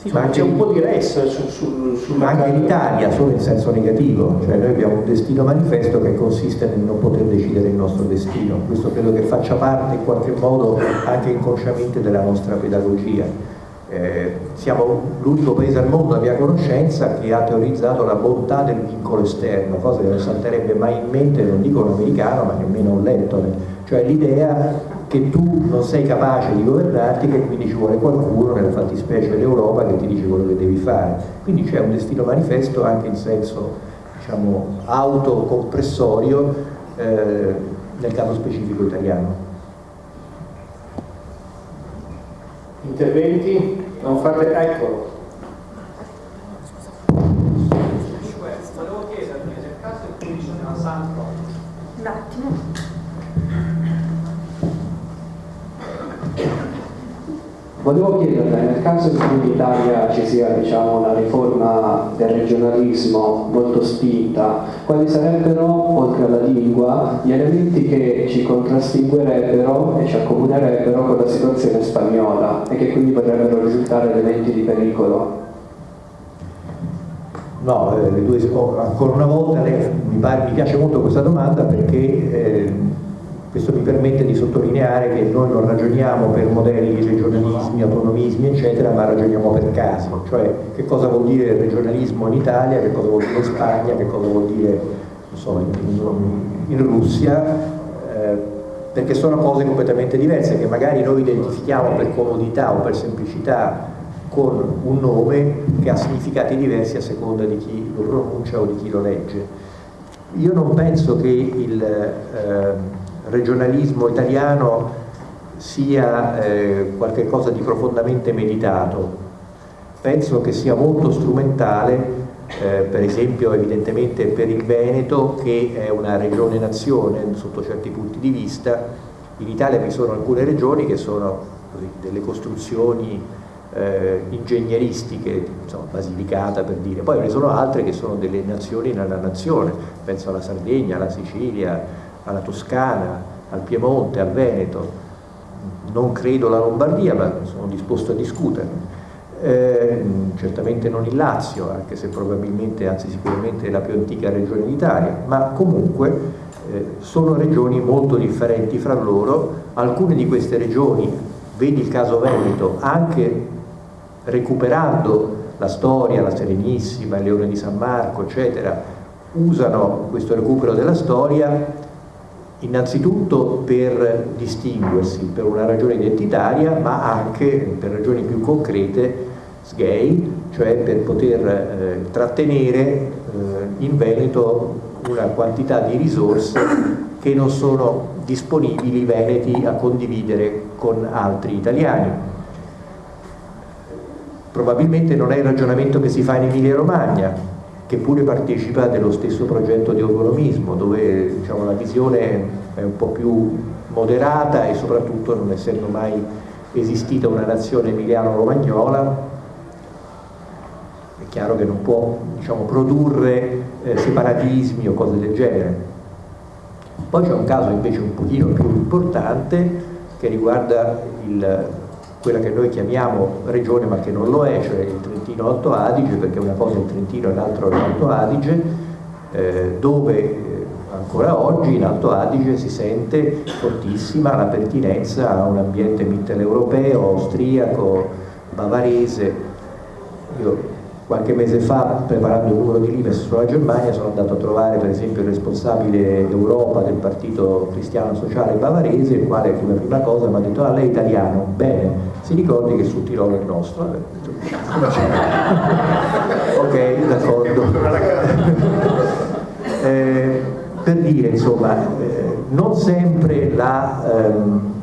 sì, ma c'è un po' di ressa su, su, sul Ma anche l'Italia, solo in senso negativo, cioè noi abbiamo un destino manifesto che consiste nel non poter decidere il nostro destino, questo credo che faccia parte in qualche modo anche inconsciamente della nostra pedagogia. Eh, siamo l'unico paese al mondo a mia conoscenza che ha teorizzato la bontà del vincolo esterno, cosa che non salterebbe mai in mente, non dico un americano ma nemmeno un lettone, cioè l'idea che tu non sei capace di governarti, che quindi ci vuole qualcuno, nella fattispecie l'Europa, che ti dice quello che devi fare. Quindi c'è un destino manifesto anche in senso diciamo, autocompressorio eh, nel caso specifico italiano. Interventi? Non fate... Eccolo. Volevo chiederti, nel caso in cui ci sono santo... Un attimo. Volevo chiederle, nel caso in cui in Italia ci sia diciamo, una riforma del regionalismo molto spinta, quali sarebbero, oltre alla lingua, gli elementi che ci contrastinguerebbero e ci accomunerebbero con la situazione spagnola e che quindi potrebbero risultare elementi di pericolo? No, eh, due, ancora una volta lei, mi, pare, mi, piace molto questa domanda perché eh, questo mi permette di sottolineare che noi non ragioniamo per modelli, regionalismi, autonomismi, eccetera, ma ragioniamo per casi, cioè che cosa vuol dire regionalismo in Italia, che cosa vuol dire in Spagna, che cosa vuol dire so, in, in, Russia, eh, perché sono cose completamente diverse che magari noi identifichiamo per comodità o per semplicità con un nome che ha significati diversi a seconda di chi lo pronuncia o di chi lo legge. Io non penso che il... Eh, regionalismo italiano sia eh, qualcosa di profondamente meditato. Penso che sia molto strumentale, eh, per esempio evidentemente per il Veneto, che è una regione nazione sotto certi punti di vista. In Italia vi sono alcune regioni che sono così, delle costruzioni eh, ingegneristiche, insomma, Basilicata per dire, poi ve ne sono altre che sono delle nazioni nella nazione, penso alla Sardegna, alla Sicilia, alla Toscana, al Piemonte, al Veneto, non credo alla Lombardia, ma sono disposto a discuterne. Eh, certamente non il Lazio, anche se probabilmente, anzi sicuramente è la più antica regione d'Italia, ma comunque eh, sono regioni molto differenti fra loro, alcune di queste regioni, vedi il caso Veneto, anche recuperando la storia, la Serenissima, il Leone di San Marco, eccetera, usano questo recupero della storia innanzitutto per distinguersi per una ragione identitaria ma anche per ragioni più concrete sgay, cioè per poter eh, trattenere eh, in Veneto una quantità di risorse che non sono disponibili veneti a condividere con altri italiani. Probabilmente non è il ragionamento che si fa in Emilia Romagna, che pure partecipa dello stesso progetto di autonomismo, dove diciamo, la visione è un po' più moderata e soprattutto non essendo mai esistita una nazione emiliano-romagnola, è chiaro che non può diciamo, produrre eh, separatismi o cose del genere. Poi c'è un caso invece un pochino più importante che riguarda il, quella che noi chiamiamo regione ma che non lo è, cioè il Trentino Alto Adige, perché una cosa è il Trentino e l'altro è l'Alto Adige, eh, dove eh, ancora oggi in Alto Adige si sente fortissima la pertinenza a un ambiente mitteleuropeo, austriaco, bavarese. Io Qualche mese fa, preparando il numero di Limes sulla Germania, sono andato a trovare per esempio il responsabile Europa del Partito Cristiano Sociale Bavarese, il quale come prima cosa mi ha detto, ah lei è italiano, bene, si ricordi che sul Tirolo è il nostro. ok, d'accordo. eh, per dire, insomma, eh, non sempre la... Ehm,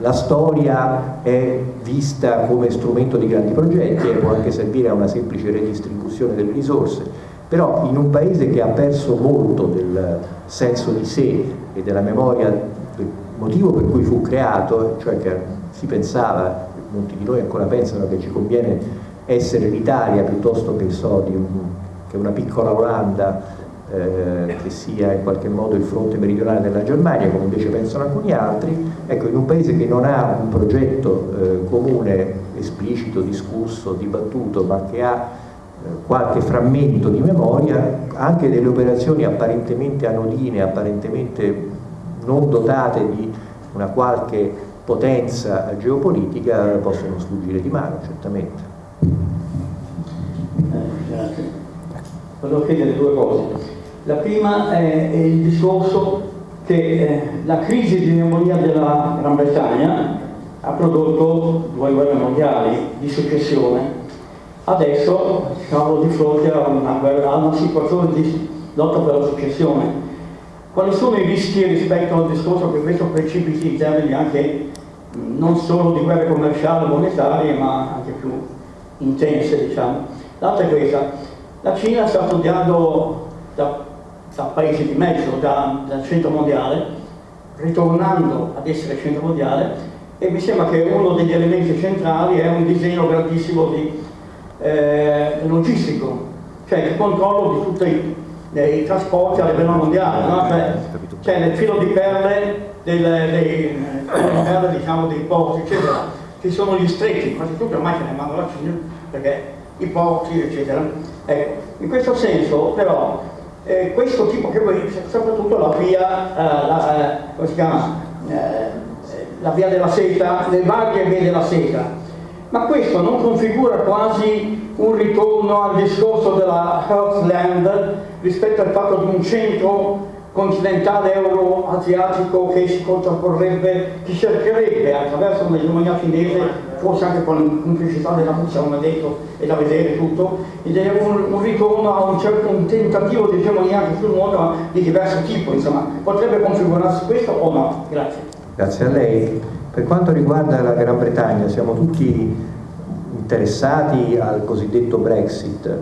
la storia è vista come strumento di grandi progetti e può anche servire a una semplice redistribuzione delle risorse, però in un paese che ha perso molto del senso di sé e della memoria del motivo per cui fu creato, cioè che si pensava, molti di noi ancora pensano che ci conviene essere l'Italia piuttosto che, so, un, che una piccola Olanda eh, che sia in qualche modo il fronte meridionale della Germania, come invece pensano alcuni altri, ecco, in un paese che non ha un progetto eh, comune, esplicito, discusso, dibattuto, ma che ha eh, qualche frammento di memoria, anche delle operazioni apparentemente anodine, apparentemente non dotate di una qualche potenza geopolitica possono sfuggire di mano, certamente. Eh, grazie. Volevo chiedere due cose. La prima è, è il discorso che eh, la crisi di memoria della Gran Bretagna ha prodotto due guerre mondiali di successione. Adesso siamo di fronte a una, a una situazione di lotta per la successione. Quali sono i rischi rispetto al discorso che questo precipiti in termini anche non solo di guerre commerciali e monetarie, ma anche più intense, diciamo. L'altra è questa. La Cina sta studiando da da paese di mezzo, da, dal centro mondiale, ritornando ad essere centro mondiale e mi sembra che uno degli elementi centrali è un disegno grandissimo di eh, logistico, cioè il controllo di tutti i, trasporti a livello mondiale, no? cioè, cioè nel filo di perle, del, dei, perle diciamo, dei porti, eccetera, ci sono gli stretti, quasi tutti ormai se ne mandano la Cina, perché i porti, eccetera. Ecco, in questo senso però eh, questo tipo che poi soprattutto la via, eh, la, eh, come si chiama, eh, la via della seta, le varie vie della seta. Ma questo non configura quasi un ritorno al discorso della Heartland rispetto al fatto di un centro continentale euro-asiatico che si contrapporrebbe, che cercherebbe attraverso un'egemonia cinese forse anche con complicità della Russia, come detto, e da vedere tutto, ed è un, un ritorno a un certo un tentativo di egemonia anche sul mondo di diverso tipo, insomma, potrebbe configurarsi questo o no? Grazie. Grazie a lei. Per quanto riguarda la Gran Bretagna, siamo tutti interessati al cosiddetto Brexit,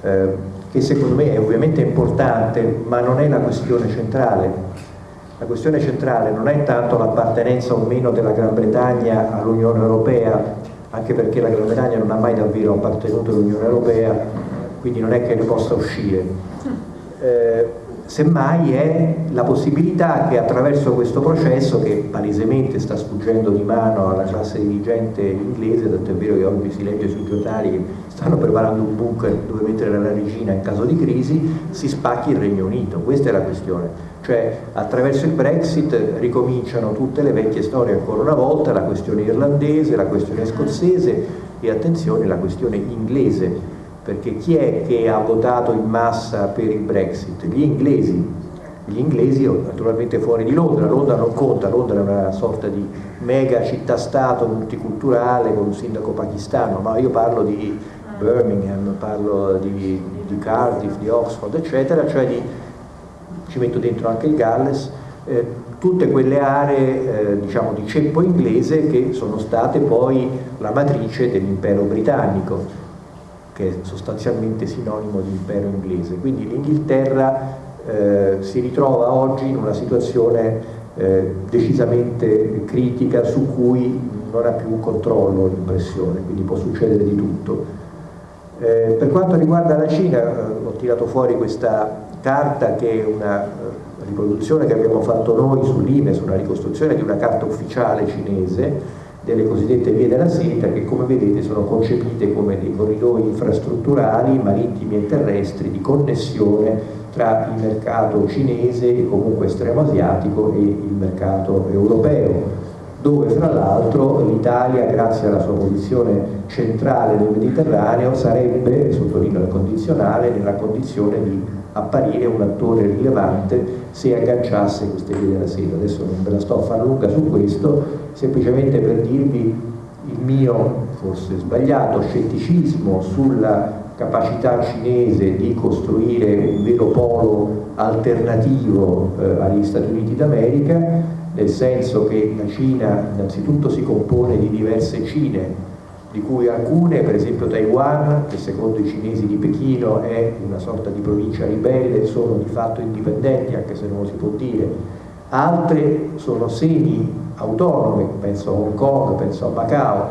eh, che secondo me è ovviamente importante, ma non è la questione centrale la questione centrale non è tanto l'appartenenza o meno della Gran Bretagna all'Unione Europea, anche perché la Gran Bretagna non ha mai davvero appartenuto all'Unione Europea, quindi non è che ne possa uscire. Eh, semmai è la possibilità che attraverso questo processo che palesemente sta sfuggendo di mano alla classe dirigente inglese, tanto è vero che oggi si legge sui giornali che stanno preparando un bunker dove mettere la regina in caso di crisi, si spacchi il Regno Unito, questa è la questione. Cioè attraverso il Brexit ricominciano tutte le vecchie storie ancora una volta, la questione irlandese, la questione scozzese e attenzione la questione inglese, perché chi è che ha votato in massa per il Brexit? Gli inglesi, gli inglesi naturalmente fuori di Londra, Londra non conta, Londra è una sorta di mega città-stato multiculturale con un sindaco pakistano, ma io parlo di Birmingham, parlo di, di Cardiff, di Oxford, eccetera, cioè di ci metto dentro anche il Galles, eh, tutte quelle aree eh, diciamo di ceppo inglese che sono state poi la matrice dell'impero britannico, che è sostanzialmente sinonimo di impero inglese. Quindi l'Inghilterra eh, si ritrova oggi in una situazione eh, decisamente critica su cui non ha più controllo l'impressione, quindi può succedere di tutto. Eh, per quanto riguarda la Cina, eh, ho tirato fuori questa carta che è una eh, riproduzione che abbiamo fatto noi sull'IMES, una ricostruzione di una carta ufficiale cinese delle cosiddette vie della seta che come vedete sono concepite come dei corridoi infrastrutturali marittimi e terrestri di connessione tra il mercato cinese e comunque estremo asiatico e il mercato europeo dove fra l'altro l'Italia, grazie alla sua posizione centrale del Mediterraneo, sarebbe, sottolineo il condizionale, nella condizione di apparire un attore rilevante se agganciasse queste vie della seta. Adesso non ve la sto a far lunga su questo, semplicemente per dirvi il mio, forse sbagliato, scetticismo sulla capacità cinese di costruire un vero polo alternativo eh, agli Stati Uniti d'America, nel senso che la Cina innanzitutto si compone di diverse Cine, di cui alcune, per esempio Taiwan, che secondo i cinesi di Pechino è una sorta di provincia ribelle, sono di fatto indipendenti, anche se non lo si può dire, altre sono semi-autonome, penso a Hong Kong, penso a Macao,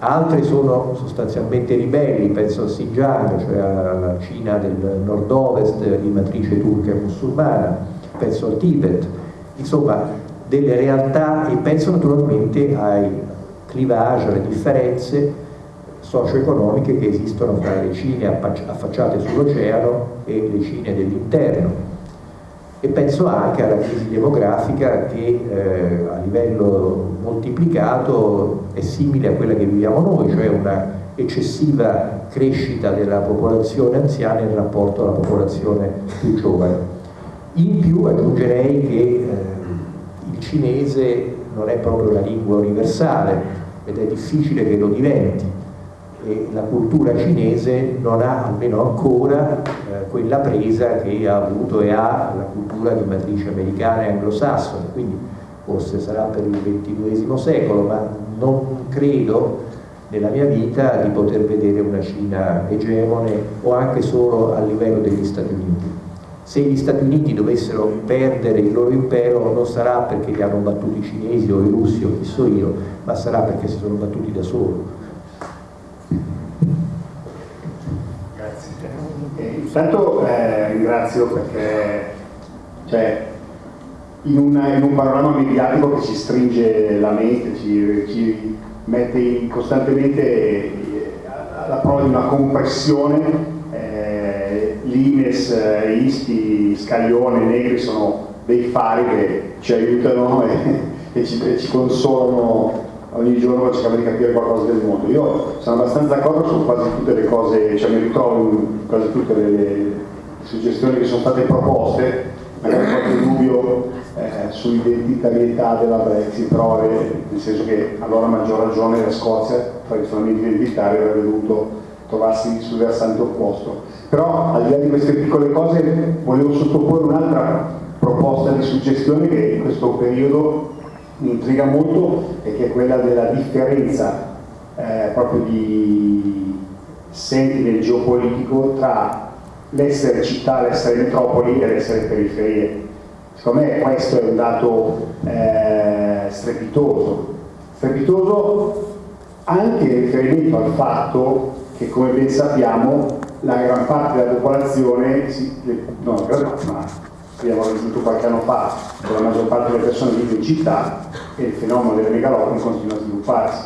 altre sono sostanzialmente ribelli, penso a Xinjiang, cioè alla Cina del nord-ovest di matrice turca e musulmana, penso al Tibet, insomma delle realtà e penso naturalmente ai clivage, alle differenze socio-economiche che esistono tra le Cine affacciate sull'oceano e le Cine dell'interno e penso anche alla crisi demografica che eh, a livello moltiplicato è simile a quella che viviamo noi, cioè una eccessiva crescita della popolazione anziana in rapporto alla popolazione più giovane. In più aggiungerei che eh, il cinese non è proprio la lingua universale ed è difficile che lo diventi. E la cultura cinese non ha almeno ancora eh, quella presa che ha avuto e ha la cultura di matrice americana e anglosassone, quindi forse sarà per il XXI secolo, ma non credo nella mia vita di poter vedere una Cina egemone o anche solo a livello degli Stati Uniti se gli Stati Uniti dovessero perdere il loro impero non sarà perché li hanno battuti i cinesi o i russi o chi so io, ma sarà perché si sono battuti da solo. Grazie. Eh, intanto eh, ringrazio perché cioè, in, una, in, un panorama mediatico che ci stringe la mente, ci, ci mette in, costantemente eh, alla prova di una compressione l'Ines, eh, Isti, Scaglione, Negri sono dei fari che ci aiutano e, e, ci, e ci, consolano ogni giorno per cercare di capire qualcosa del mondo. Io sono abbastanza d'accordo su quasi tutte le cose, cioè mi ritrovo in quasi tutte le, le suggestioni che sono state proposte, magari qualche dubbio eh, sull'identitarietà della Brexit, però è, nel senso che allora a maggior ragione la Scozia tradizionalmente identitaria avrebbe dovuto trovarsi sul versante opposto. Però al di là di queste piccole cose volevo sottoporre un'altra proposta di suggestione che in questo periodo mi intriga molto e che è quella della differenza eh, proprio di sentire geopolitico tra l'essere città, l'essere metropoli e l'essere periferie. Secondo me questo è un dato eh, strepitoso. Strepitoso anche in riferimento al fatto che come ben sappiamo la gran parte della popolazione, no, ma abbiamo raggiunto qualche anno fa, la maggior parte delle persone vive in città e il fenomeno delle megalopoli continua a svilupparsi.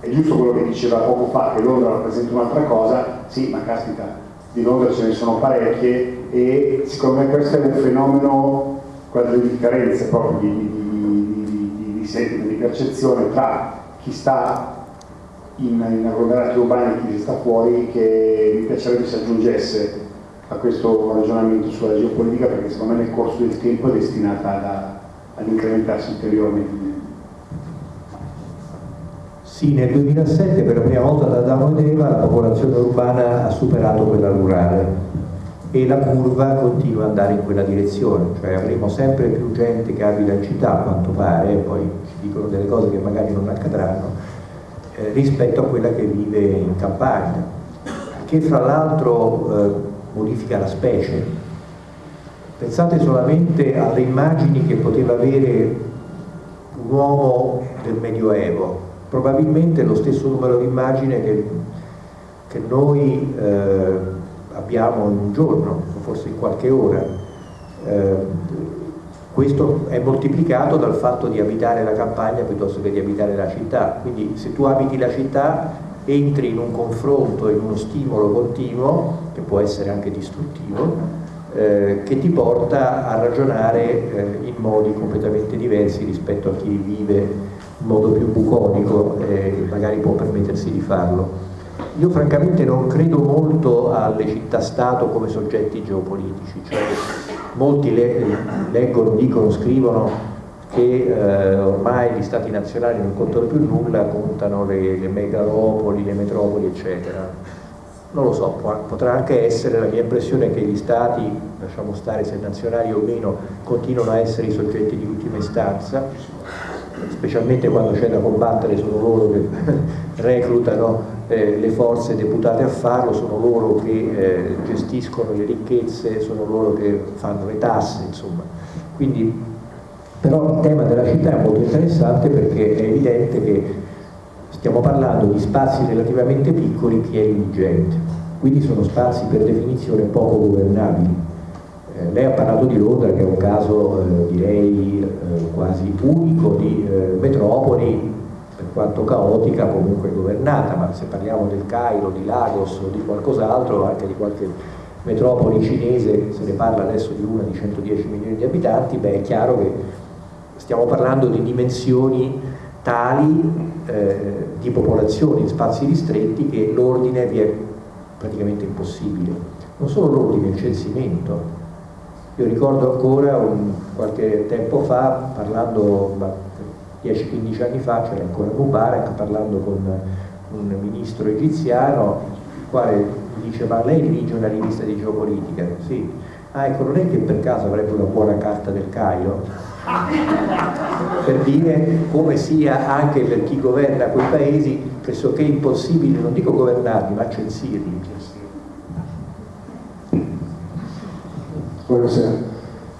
È giusto quello che diceva poco fa, che Londra rappresenta un'altra cosa, sì, ma caspita, di Londra ce ne sono parecchie e secondo me questo è un fenomeno, quelle differenze proprio di, di, di, di, di percezione tra chi sta in, in agglomerati urbani chi sta fuori che mi piacerebbe si aggiungesse a questo ragionamento sulla geopolitica perché secondo me nel corso del tempo è destinata ad incrementarsi ulteriormente. Sì, nel 2007 per la prima volta da Adamo ed Eva la popolazione urbana ha superato quella rurale e la curva continua ad andare in quella direzione, cioè avremo sempre più gente che abita in città a quanto pare, poi ci dicono delle cose che magari non accadranno, eh, rispetto a quella che vive in campagna, che fra l'altro eh, modifica la specie. Pensate solamente alle immagini che poteva avere un uomo del Medioevo, probabilmente lo stesso numero di immagini che, che noi eh, abbiamo in un giorno, forse in qualche ora. Eh, questo è moltiplicato dal fatto di abitare la campagna piuttosto che di abitare la città, quindi se tu abiti la città entri in un confronto, in uno stimolo continuo, che può essere anche distruttivo, eh, che ti porta a ragionare eh, in modi completamente diversi rispetto a chi vive in modo più bucolico e magari può permettersi di farlo. Io francamente non credo molto alle città-stato come soggetti geopolitici, cioè molti le, leggono, dicono, scrivono che eh, ormai gli stati nazionali non contano più nulla, contano le, le megalopoli, le metropoli, eccetera. Non lo so, potrà anche essere, la mia impressione che gli stati, lasciamo stare se nazionali o meno, continuano a essere i soggetti di ultima istanza, specialmente quando c'è da combattere, sono loro che reclutano le forze deputate a farlo, sono loro che eh, gestiscono le ricchezze, sono loro che fanno le tasse, insomma. Quindi, però il tema della città è molto interessante perché è evidente che Stiamo parlando di spazi relativamente piccoli pieni di gente, quindi sono spazi per definizione poco governabili. Eh, lei ha parlato di Londra che è un caso eh, direi eh, quasi unico di eh, metropoli, quanto caotica comunque governata, ma se parliamo del Cairo, di Lagos o di qualcos'altro, anche di qualche metropoli cinese, se ne parla adesso di una di 110 milioni di abitanti, beh è chiaro che stiamo parlando di dimensioni tali eh, di popolazioni in spazi ristretti che l'ordine vi è praticamente impossibile. Non solo l'ordine, il censimento. Io ricordo ancora un, qualche tempo fa, parlando 10-15 anni fa, c'era ancora Mubarak, parlando con un ministro egiziano, il quale mi dice ma lei dirige una rivista di geopolitica? Sì. Ah, ecco, non è che per caso avrebbe una buona carta del Cairo? per dire come sia anche per chi governa quei paesi pressoché impossibile, non dico governarli, ma censirli. Buonasera.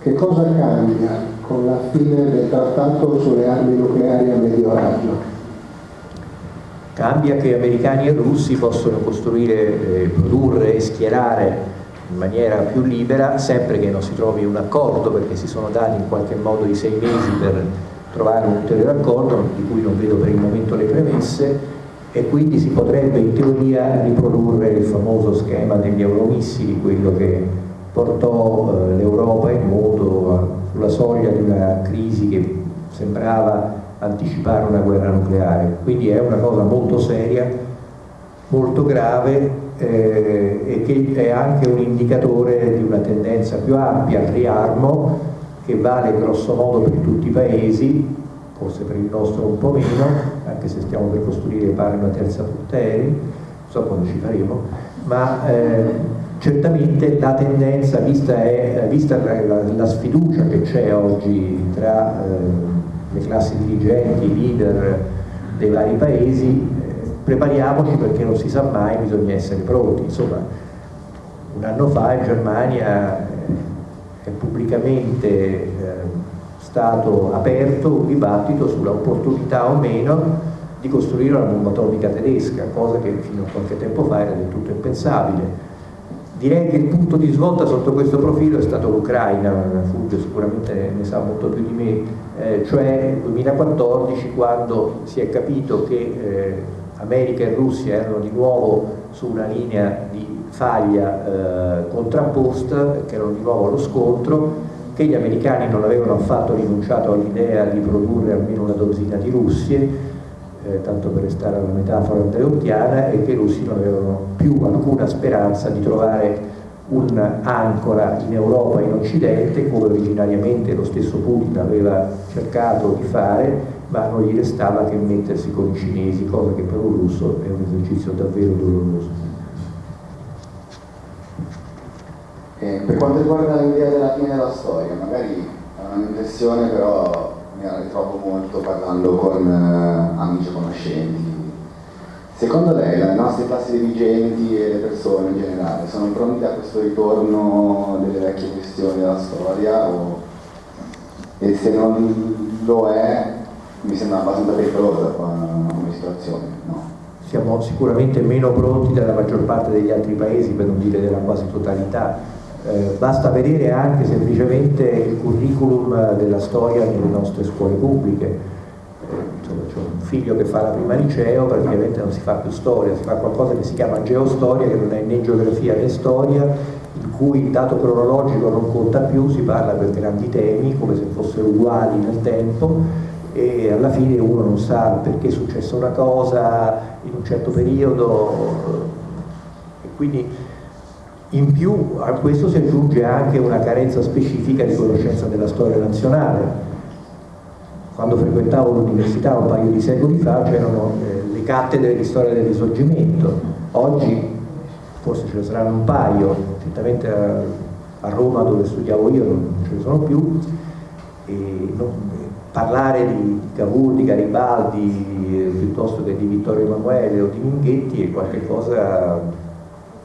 Che cosa cambia con la fine del trattato sulle armi nucleari a medio raggio? Cambia che americani e russi possono costruire, eh, produrre e schierare in maniera più libera, sempre che non si trovi un accordo, perché si sono dati in qualche modo i sei mesi per trovare un ulteriore accordo, di cui non vedo per il momento le premesse, e quindi si potrebbe in teoria riprodurre il famoso schema degli euromissili, quello che portò eh, l'Europa e il mondo sulla soglia di una crisi che sembrava anticipare una guerra nucleare. Quindi è una cosa molto seria, molto grave eh, e che è anche un indicatore di una tendenza più ampia al riarmo che vale grosso modo per tutti i paesi, forse per il nostro un po' meno, anche se stiamo per costruire pare una terza portaerei, non so quando ci faremo, ma eh, certamente la tendenza, vista, è, vista la, la, sfiducia che c'è oggi tra eh, le classi dirigenti, i leader dei vari paesi, prepariamoci perché non si sa mai, bisogna essere pronti. Insomma, un anno fa in Germania è pubblicamente eh, stato aperto un dibattito sulla opportunità o meno di costruire una bomba atomica tedesca, cosa che fino a qualche tempo fa era del tutto impensabile. Direi che il punto di svolta sotto questo profilo è stato l'Ucraina, Fulvio sicuramente ne sa molto più di me, eh, cioè nel 2014 quando si è capito che eh, America e Russia erano di nuovo su una linea di faglia eh, contrapposta, che erano di nuovo allo scontro, che gli americani non avevano affatto rinunciato all'idea di produrre almeno una dozzina di Russie, eh, tanto per restare alla metafora andreottiana, e che i russi non avevano più alcuna speranza di trovare un'ancora in Europa e in Occidente, come originariamente lo stesso Putin aveva cercato di fare, ma non gli restava che mettersi con i cinesi, cosa che per un russo è un esercizio davvero doloroso. Eh, per quanto riguarda l'idea della fine della storia, magari è un'impressione però mi la ritrovo molto parlando con eh, amici e conoscenti. Secondo lei le nostre classi dirigenti e le persone in generale sono pronte a questo ritorno delle vecchie questioni della storia o... e se non lo è mi sembra abbastanza pericolosa come situazione, no? Siamo sicuramente meno pronti della maggior parte degli altri paesi, per non dire della quasi totalità. Eh, basta vedere anche semplicemente il curriculum della storia nelle nostre scuole pubbliche. Eh, c'è un figlio che fa la prima liceo, praticamente non si fa più storia, si fa qualcosa che si chiama geostoria, che non è né geografia né storia, il cui il dato cronologico non conta più, si parla per grandi temi come se fossero uguali nel tempo e alla fine uno non sa perché è successa una cosa in un certo periodo e quindi in più a questo si aggiunge anche una carenza specifica di conoscenza della storia nazionale. Quando frequentavo l'università un paio di secoli fa c'erano eh, le cattedre di storia del risorgimento, oggi forse ce ne saranno un paio, certamente a, a Roma dove studiavo io non ce ne sono più, e non, parlare di Cavour, di Garibaldi eh, piuttosto che di Vittorio Emanuele o di Minghetti è qualcosa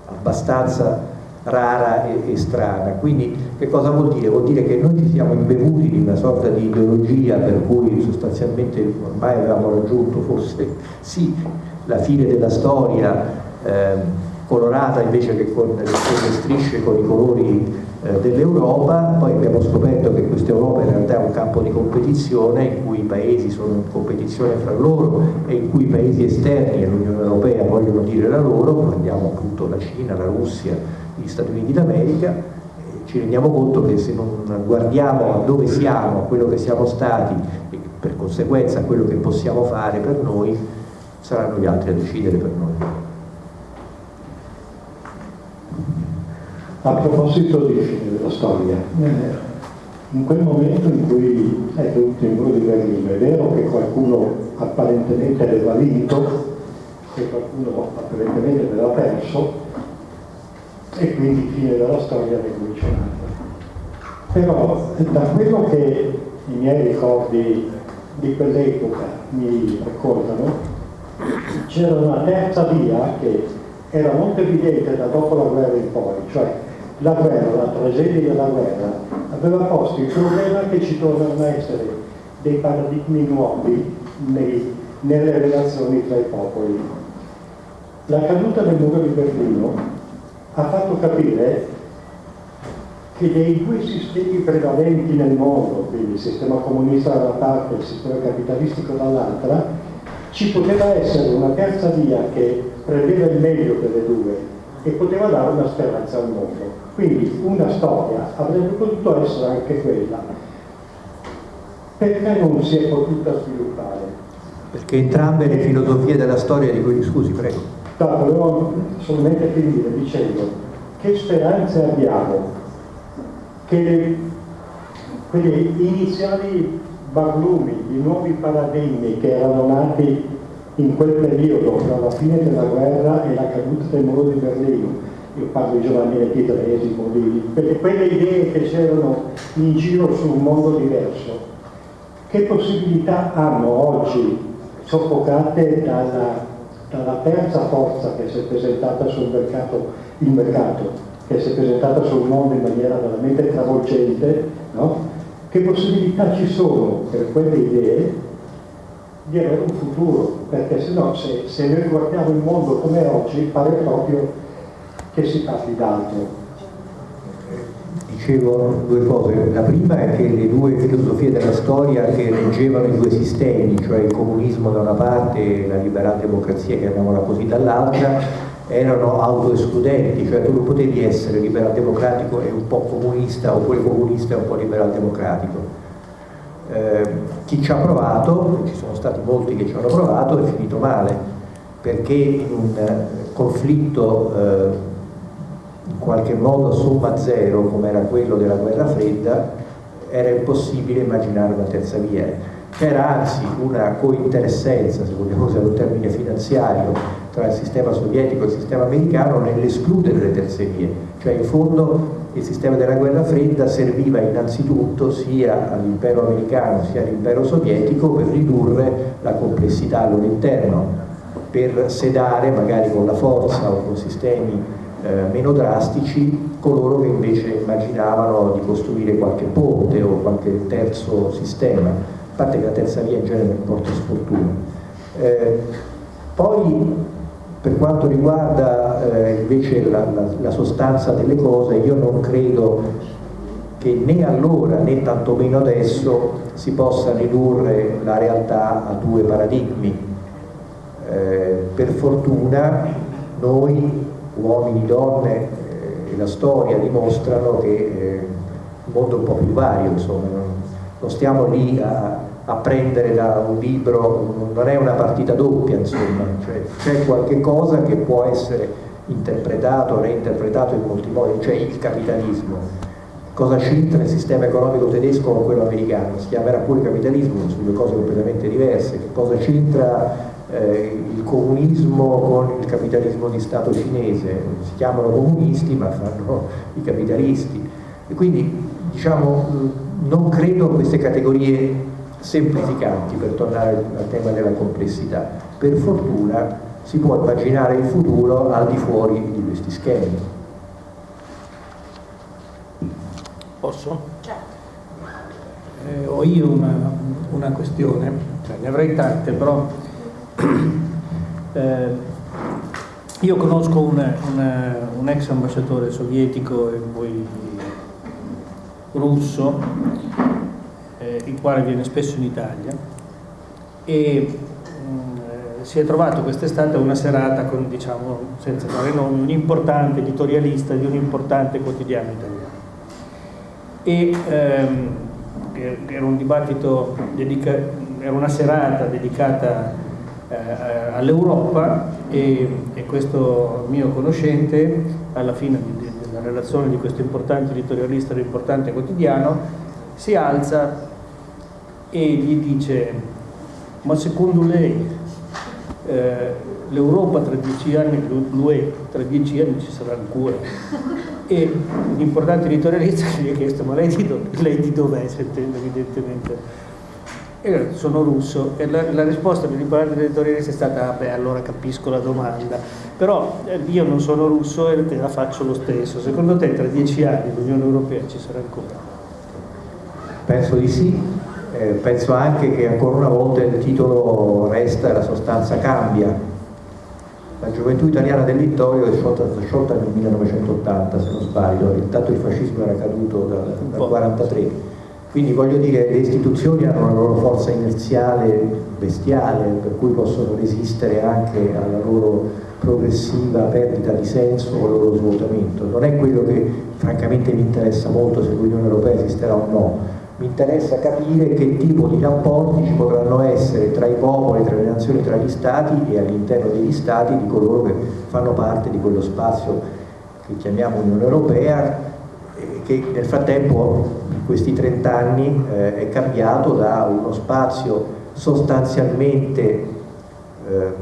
abbastanza rara e, e, strana. Quindi che cosa vuol dire? Vuol dire che noi ci siamo imbevuti di una sorta di ideologia per cui sostanzialmente ormai avevamo raggiunto forse sì la fine della storia eh, colorata invece che con le strisce con i colori eh, dell'Europa, poi abbiamo scoperto che questa Europa in realtà è un campo di competizione in cui i paesi sono in competizione fra loro e in cui i paesi esterni all'Unione Europea vogliono dire la loro, guardiamo appunto la Cina, la Russia, gli Stati Uniti d'America, ci rendiamo conto che se non guardiamo a dove siamo, a quello che siamo stati e per conseguenza a quello che possiamo fare per noi, saranno gli altri a decidere per noi. A proposito di fine della storia, in quel momento in cui è venuto il muro di Berlino, è vero che qualcuno apparentemente aveva vinto e qualcuno apparentemente aveva perso e quindi fine della storia ricominciata. Però da quello che i miei ricordi di quell'epoca mi ricordano, c'era una terza via che era molto evidente da dopo la guerra in poi, cioè la guerra, la tragedia della guerra, aveva posto il problema che ci a essere dei paradigmi nuovi nei, nelle relazioni tra i popoli. La caduta del muro di Berlino ha fatto capire che dei due sistemi prevalenti nel mondo, quindi il sistema comunista da una parte e il sistema capitalistico dall'altra, ci poteva essere una terza via che prendeva il meglio delle due e poteva dare una speranza al mondo. Quindi una storia avrebbe potuto essere anche quella. Perché non si è potuta sviluppare? Perché entrambe le filosofie della storia di cui scusi, prego. No, volevo solamente finire dicendo che speranze abbiamo? Che quegli iniziali barlumi, i nuovi paradigmi che erano nati in quel periodo, tra la fine della guerra e la caduta del muro di Berlino, io parlo di Giovanni XXIII, di quelle idee che c'erano in giro su un mondo diverso, che possibilità hanno oggi, soffocate dalla, dalla terza forza che si è presentata sul mercato, il mercato, che si è presentata sul mondo in maniera veramente travolgente, no? che possibilità ci sono per quelle idee di avere un futuro, perché se no se, se noi guardiamo il mondo come oggi pare proprio che si parli d'altro. Dicevo due cose, la prima è che le due filosofie della storia che reggevano i due sistemi, cioè il comunismo da una parte e la liberal democrazia, chiamiamola così, dall'altra, erano autoescludenti, cioè tu non potevi essere liberal democratico e un po' comunista oppure comunista e un po' liberal democratico. Eh, chi ci ha provato, ci sono stati molti che ci hanno provato, è finito male, perché in un conflitto eh, in qualche modo somma zero come era quello della guerra fredda era impossibile immaginare una terza via. C'era anzi una cointeressenza se vogliamo usare un termine finanziario tra il sistema sovietico e il sistema americano nell'escludere le terze vie. Cioè in fondo il sistema della guerra fredda serviva innanzitutto sia all'impero americano sia all'impero sovietico per ridurre la complessità al loro interno per sedare magari con la forza o con sistemi eh, meno drastici coloro che invece immaginavano di costruire qualche ponte o qualche terzo sistema, a parte che la terza via in genere porta sfortuna. Eh, poi per quanto riguarda eh, invece la, la, la, sostanza delle cose, io non credo che né allora né tantomeno adesso si possa ridurre la realtà a due paradigmi. Eh, per fortuna noi uomini, donne, eh, e la storia dimostrano che eh, il mondo è un po' più vario, insomma, non, non stiamo lì a, a, prendere da un libro, non è una partita doppia, insomma, cioè, c'è qualche cosa che può essere interpretato, reinterpretato in molti modi, cioè il capitalismo. Cosa c'entra il sistema economico tedesco con quello americano? Si chiamerà pure capitalismo, sono due cose completamente diverse. Che cosa c'entra eh, il comunismo con il capitalismo di Stato cinese? Si chiamano comunisti ma fanno i capitalisti. E quindi diciamo, non credo a queste categorie semplificanti per tornare al tema della complessità. Per fortuna si può immaginare il futuro al di fuori di questi schemi. Posso? Certo. Eh, ho io una, una questione, cioè, ne avrei tante, però eh, io conosco un, un, un, ex ambasciatore sovietico e poi russo, eh, il quale viene spesso in Italia e si è trovato quest'estate una serata con, diciamo, senza fare nomi, un importante editorialista di un importante quotidiano italiano. E ehm, era un dibattito, dedica, era una serata dedicata eh, all'Europa e, e, questo mio conoscente, alla fine di, della relazione di questo importante editorialista di un importante quotidiano, si alza e gli dice ma secondo lei eh, l'Europa tra dieci anni, l'UE tra dieci anni ci sarà ancora. E l'importante editorialista gli ha chiesto ma lei di, do, lei di dov'è, sentendo evidentemente. E sono russo e la, la risposta dell'importante editorialista è stata beh allora capisco la domanda, però eh, io non sono russo e te la faccio lo stesso. Secondo te tra dieci anni l'Unione Europea ci sarà ancora? Penso di sì, eh, penso anche che ancora una volta il titolo resta e la sostanza cambia. La gioventù italiana del Littorio è sciolta, sciolta nel 1980, se non sbaglio, intanto il fascismo era caduto dal 1943. Quindi voglio dire, le istituzioni hanno una loro forza inerziale bestiale, per cui possono resistere anche alla loro progressiva perdita di senso o loro svuotamento. Non è quello che francamente mi interessa molto se l'Unione Europea esisterà o no, mi interessa capire che tipo di rapporti ci potranno essere tra i popoli, tra le nazioni, tra gli stati e all'interno degli stati di coloro che fanno parte di quello spazio che chiamiamo Unione Europea eh, che nel frattempo questi 30 anni eh, è cambiato da uno spazio sostanzialmente eh,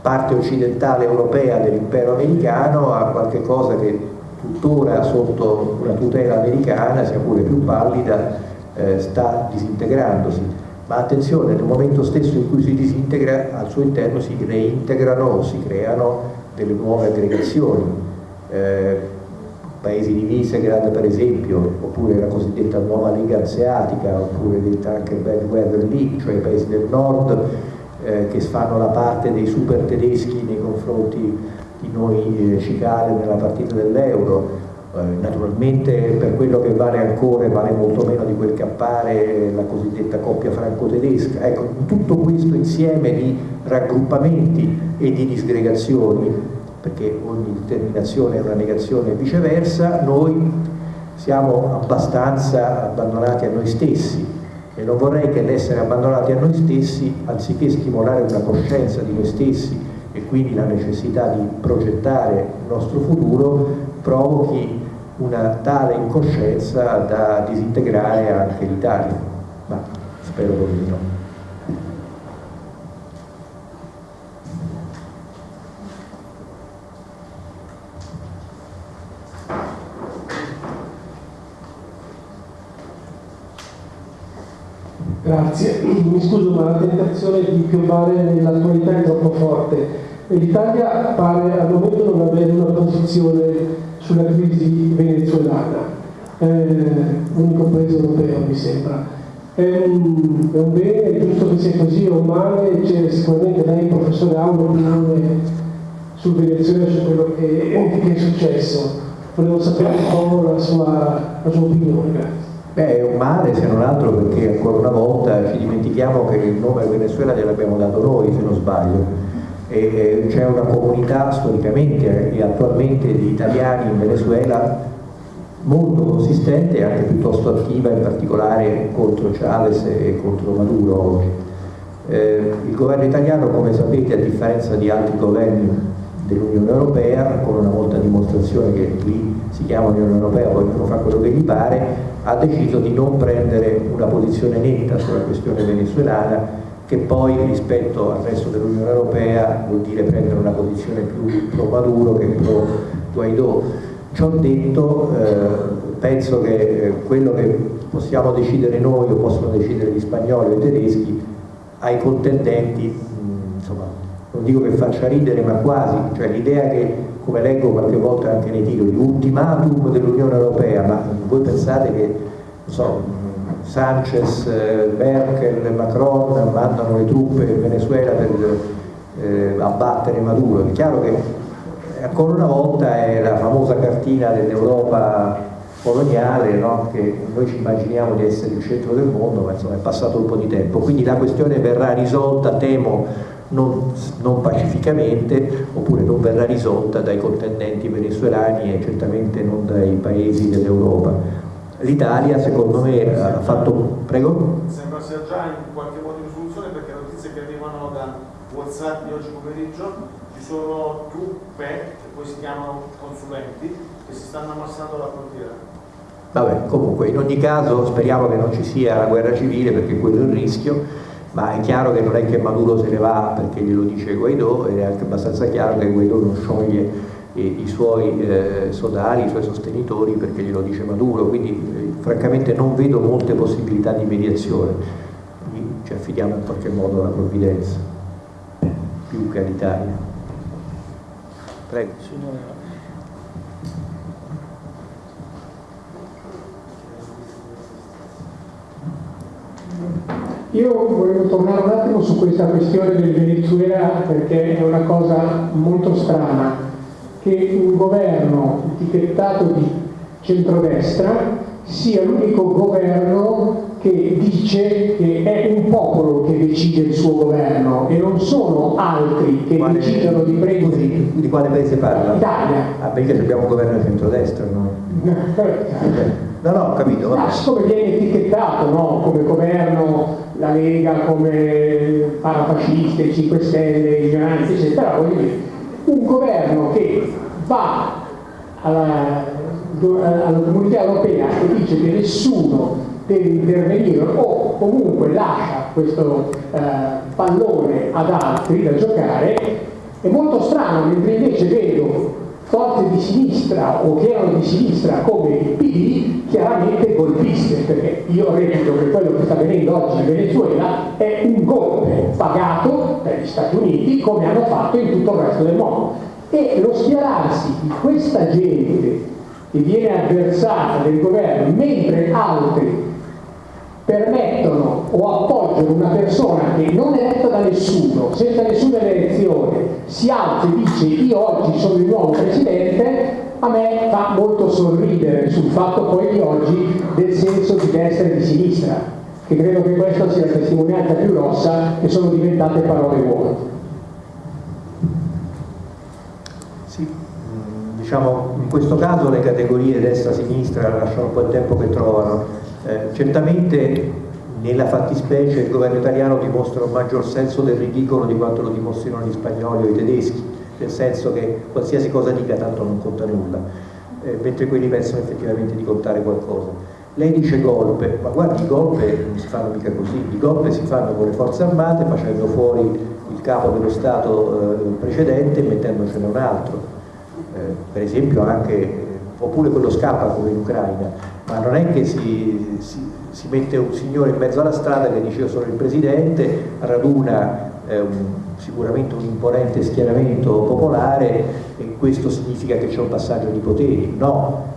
parte occidentale europea dell'impero americano a qualche cosa che tuttora sotto una tutela americana sia pure più pallida eh, sta disintegrandosi, ma attenzione, nel momento stesso in cui si disintegra, al suo interno si reintegrano si creano delle nuove aggregazioni. Eh, paesi di Visegrad per esempio, oppure la cosiddetta nuova Lega Asiatica, oppure detta anche Bad Weather League, cioè i paesi del nord eh, che fanno la parte dei super tedeschi nei confronti di noi eh, cicale nella partita dell'euro, eh, naturalmente per quello che vale ancora vale molto meno di quel che appare la cosiddetta coppia franco-tedesca. Ecco, tutto questo insieme di raggruppamenti e di disgregazioni, perché ogni determinazione è una negazione e viceversa, noi siamo abbastanza abbandonati a noi stessi e non vorrei che l'essere abbandonati a noi stessi, anziché stimolare una coscienza di noi stessi e quindi la necessità di progettare il nostro futuro, provochi una tale incoscienza da disintegrare anche l'Italia, ma spero proprio di no. Grazie, mi scuso ma la tentazione di piombare nell'attualità è troppo forte. L'Italia pare al momento non avere una posizione sulla crisi venezuelana, eh, l'unico paese europeo mi sembra. È un, è un, bene, è giusto che sia così, è un male, c'è sicuramente lei professore ha un'opinione sul Venezuela, su quello che, che, è successo. Volevo sapere un po' la sua, la sua opinione. Beh, è un male se non altro perché ancora una volta ci dimentichiamo che il nome Venezuela gliel'abbiamo dato noi, se non sbaglio c'è una comunità storicamente e attualmente di italiani in Venezuela molto consistente e anche piuttosto attiva in particolare contro Chavez e contro Maduro oggi. Eh, il governo italiano come sapete a differenza di altri governi dell'Unione Europea con una molta dimostrazione che lì si chiama Unione Europea poi ognuno fa quello che gli pare ha deciso di non prendere una posizione netta sulla questione venezuelana che poi rispetto al resto dell'Unione Europea vuol dire prendere una posizione più pro Maduro che pro Guaidó. Ciò detto, eh, penso che eh, quello che possiamo decidere noi o possono decidere gli spagnoli o i tedeschi ai contendenti, non dico che faccia ridere ma quasi, cioè l'idea che, come leggo qualche volta anche nei titoli, ultimatum dell'Unione Europea, ma voi pensate che, so, Sanchez, eh, Merkel, Macron mandano le truppe in Venezuela per eh, abbattere Maduro. È chiaro che ancora una volta è la famosa cartina dell'Europa coloniale no? che noi ci immaginiamo di essere il centro del mondo, ma insomma è passato un po' di tempo. Quindi la questione verrà risolta, temo, non, non, pacificamente oppure non verrà risolta dai contendenti venezuelani e certamente non dai paesi dell'Europa l'Italia secondo me ha fatto... Prego? Sembra sia già in qualche modo in soluzione perché notizie che arrivano da Whatsapp di oggi pomeriggio ci sono truppe che poi si chiamano consulenti che si stanno ammassando alla frontiera. Vabbè, comunque in ogni caso speriamo che non ci sia la guerra civile perché quello è il rischio, ma è chiaro che non è che Maduro se ne va perché glielo dice Guaidó ed è anche abbastanza chiaro che Guaidó non scioglie i suoi eh, sodali, i suoi sostenitori perché glielo dice Maduro, quindi eh, francamente non vedo molte possibilità di mediazione, quindi ci affidiamo in qualche modo alla provvidenza, più che all'Italia. Prego. Signora. Io volevo tornare un attimo su questa questione del Venezuela perché è una cosa molto strana che un governo etichettato di centrodestra sia l'unico governo che dice che è un popolo che decide il suo governo e non sono altri che quale, decidono di prendere. Di quale paese parla? Italia. Ah, perché abbiamo un governo di centrodestra, no? No, no, ho capito. No, siccome viene etichettato no? come governo, la Lega come parafasciste, 5 Stelle, i minoranze, eccetera, voglio dire, un governo che va alla, alla comunità europea e dice che nessuno deve intervenire o comunque lascia questo eh, pallone ad altri da giocare, è molto strano, mentre invece vedo forze di sinistra o che erano di sinistra come il PD chiaramente golpiste, perché io reputo che quello che sta avvenendo oggi in Venezuela è un golpe pagato dagli Stati Uniti come hanno fatto in tutto il resto del mondo. E lo schierarsi di questa gente che viene avversata del governo mentre altri permettono o appoggiano una persona che non è eletta da nessuno, senza nessuna elezione, si alza e dice io oggi sono il nuovo presidente, a me fa molto sorridere sul fatto poi di oggi del senso di destra e di sinistra, che credo che questa sia la testimonianza più grossa che sono diventate parole vuote. Sì, diciamo in questo caso le categorie destra-sinistra lasciano un po' il tempo che trovano eh, certamente nella fattispecie il governo italiano dimostra un maggior senso del ridicolo di quanto lo dimostrino gli spagnoli o i tedeschi, nel senso che qualsiasi cosa dica tanto non conta nulla, eh, mentre quelli pensano effettivamente di contare qualcosa. Lei dice golpe, ma guardi i golpe non si fanno mica così, i golpe si fanno con le forze armate facendo fuori il capo dello Stato eh, precedente e mettendocene un altro. Eh, per esempio anche, oppure quello scappa come in Ucraina, ma non è che si, si, si, mette un signore in mezzo alla strada che dice io sono il presidente, raduna eh, un, sicuramente un imponente schieramento popolare e questo significa che c'è un passaggio di poteri. No,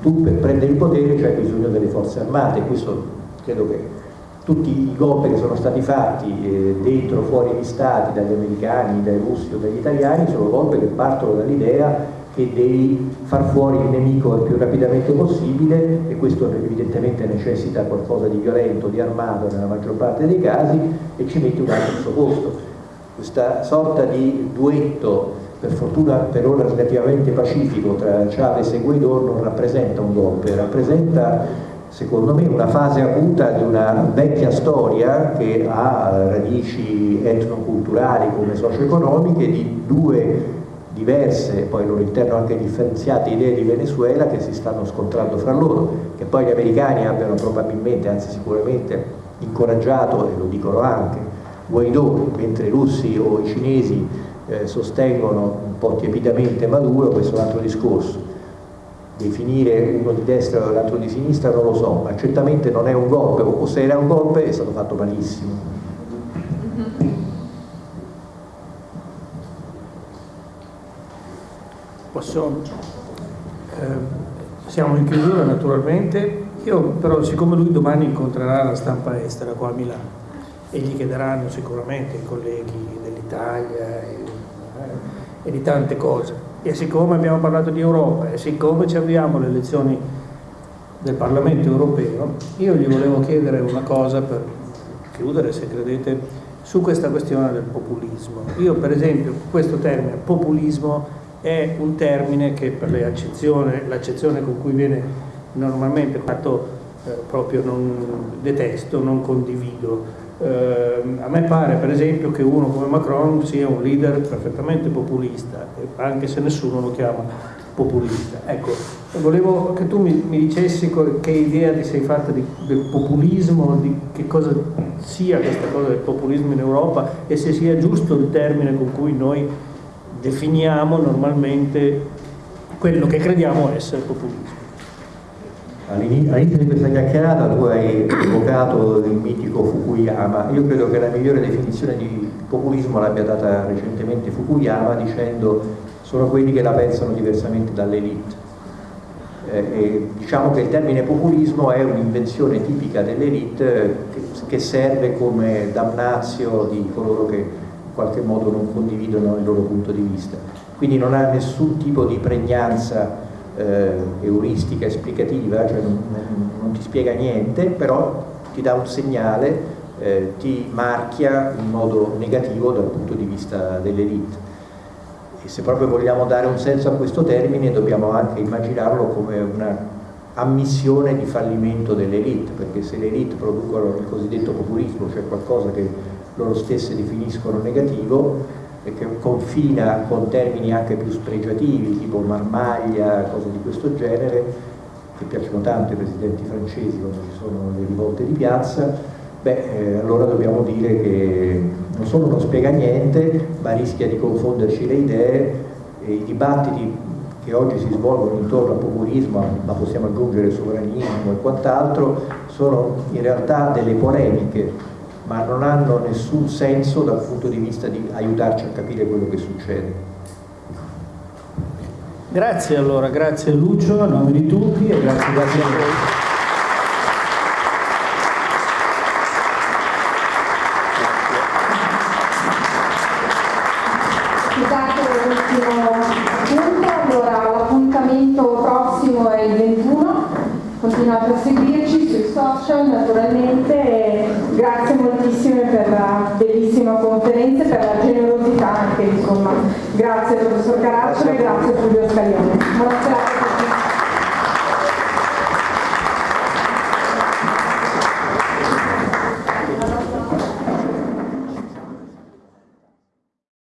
tu per prendere il potere c'hai bisogno delle forze armate, questo credo che tutti i golpe che sono stati fatti eh, dentro o fuori gli stati, dagli americani, dai russi o dagli italiani, sono golpe che partono dall'idea che devi far fuori il nemico il più rapidamente possibile e questo evidentemente necessita qualcosa di violento, di armato nella maggior parte dei casi e ci metti un altro posto. questa sorta di duetto, per fortuna per ora relativamente pacifico, tra Chavez e Guaidó non rappresenta un golpe, rappresenta secondo me una fase acuta di una vecchia storia che ha radici etnoculturali come socio-economiche di due diverse, poi loro interno anche differenziate idee di Venezuela che si stanno scontrando fra loro, che poi gli americani abbiano probabilmente, anzi sicuramente, incoraggiato, e lo dicono anche, Guaidó, mentre i russi o i cinesi eh, sostengono un po' tiepidamente Maduro, questo è un altro discorso. Definire uno di destra e l'altro di sinistra non lo so, ma certamente non è un golpe, o se era un golpe è stato fatto malissimo. Posso, eh, siamo in chiusura naturalmente, io però siccome lui domani incontrerà la stampa estera qua a Milano e gli chiederanno sicuramente i colleghi dell'Italia e, eh, e di tante cose, e siccome abbiamo parlato di Europa e siccome ci avviamo alle elezioni del Parlamento europeo, io gli volevo chiedere una cosa per chiudere, se credete, su questa questione del populismo. Io per esempio questo termine populismo è un termine che per l'accezione con cui viene normalmente fatto eh, proprio non detesto, non condivido. Eh, a me pare per esempio che uno come Macron sia un leader perfettamente populista, anche se nessuno lo chiama populista. Ecco, volevo che tu mi, mi dicessi che idea ti sei fatta di, del populismo, di che cosa sia questa cosa del populismo in Europa e se sia giusto il termine con cui noi definiamo normalmente quello che crediamo essere populismo. All'inizio di questa chiacchierata tu hai evocato il mitico Fukuyama, io credo che la migliore definizione di populismo l'abbia data recentemente Fukuyama dicendo sono quelli che la pensano diversamente dall'elite. Eh, diciamo che il termine populismo è un'invenzione tipica dell'elite che, che serve come damnazio di coloro che qualche modo non condividono il loro punto di vista. Quindi non ha nessun tipo di pregnanza eh, euristica, esplicativa, cioè non, non, ti spiega niente, però ti dà un segnale, eh, ti marchia in modo negativo dal punto di vista dell'elite. E se proprio vogliamo dare un senso a questo termine dobbiamo anche immaginarlo come una ammissione di fallimento dell'elite, perché se l'elite producono il cosiddetto populismo, cioè qualcosa che loro stesse definiscono negativo e che confina con termini anche più spregiativi, tipo marmaglia, cose di questo genere, che piacciono tanto ai presidenti francesi quando ci sono le rivolte di piazza, beh, eh, allora dobbiamo dire che non solo non spiega niente, ma rischia di confonderci le idee e i dibattiti che oggi si svolgono intorno al populismo, ma possiamo aggiungere sovranismo e quant'altro, sono in realtà delle polemiche ma non hanno nessun senso dal punto di vista di aiutarci a capire quello che succede. Grazie allora, grazie Lucio a nome di tutti e grazie, grazie a voi. Scusate l'ultimo punto, allora l'appuntamento prossimo è il 21, continuate a seguirci sui social naturalmente insomma. Grazie professor Caracciolo e grazie Fulvio Scaglione.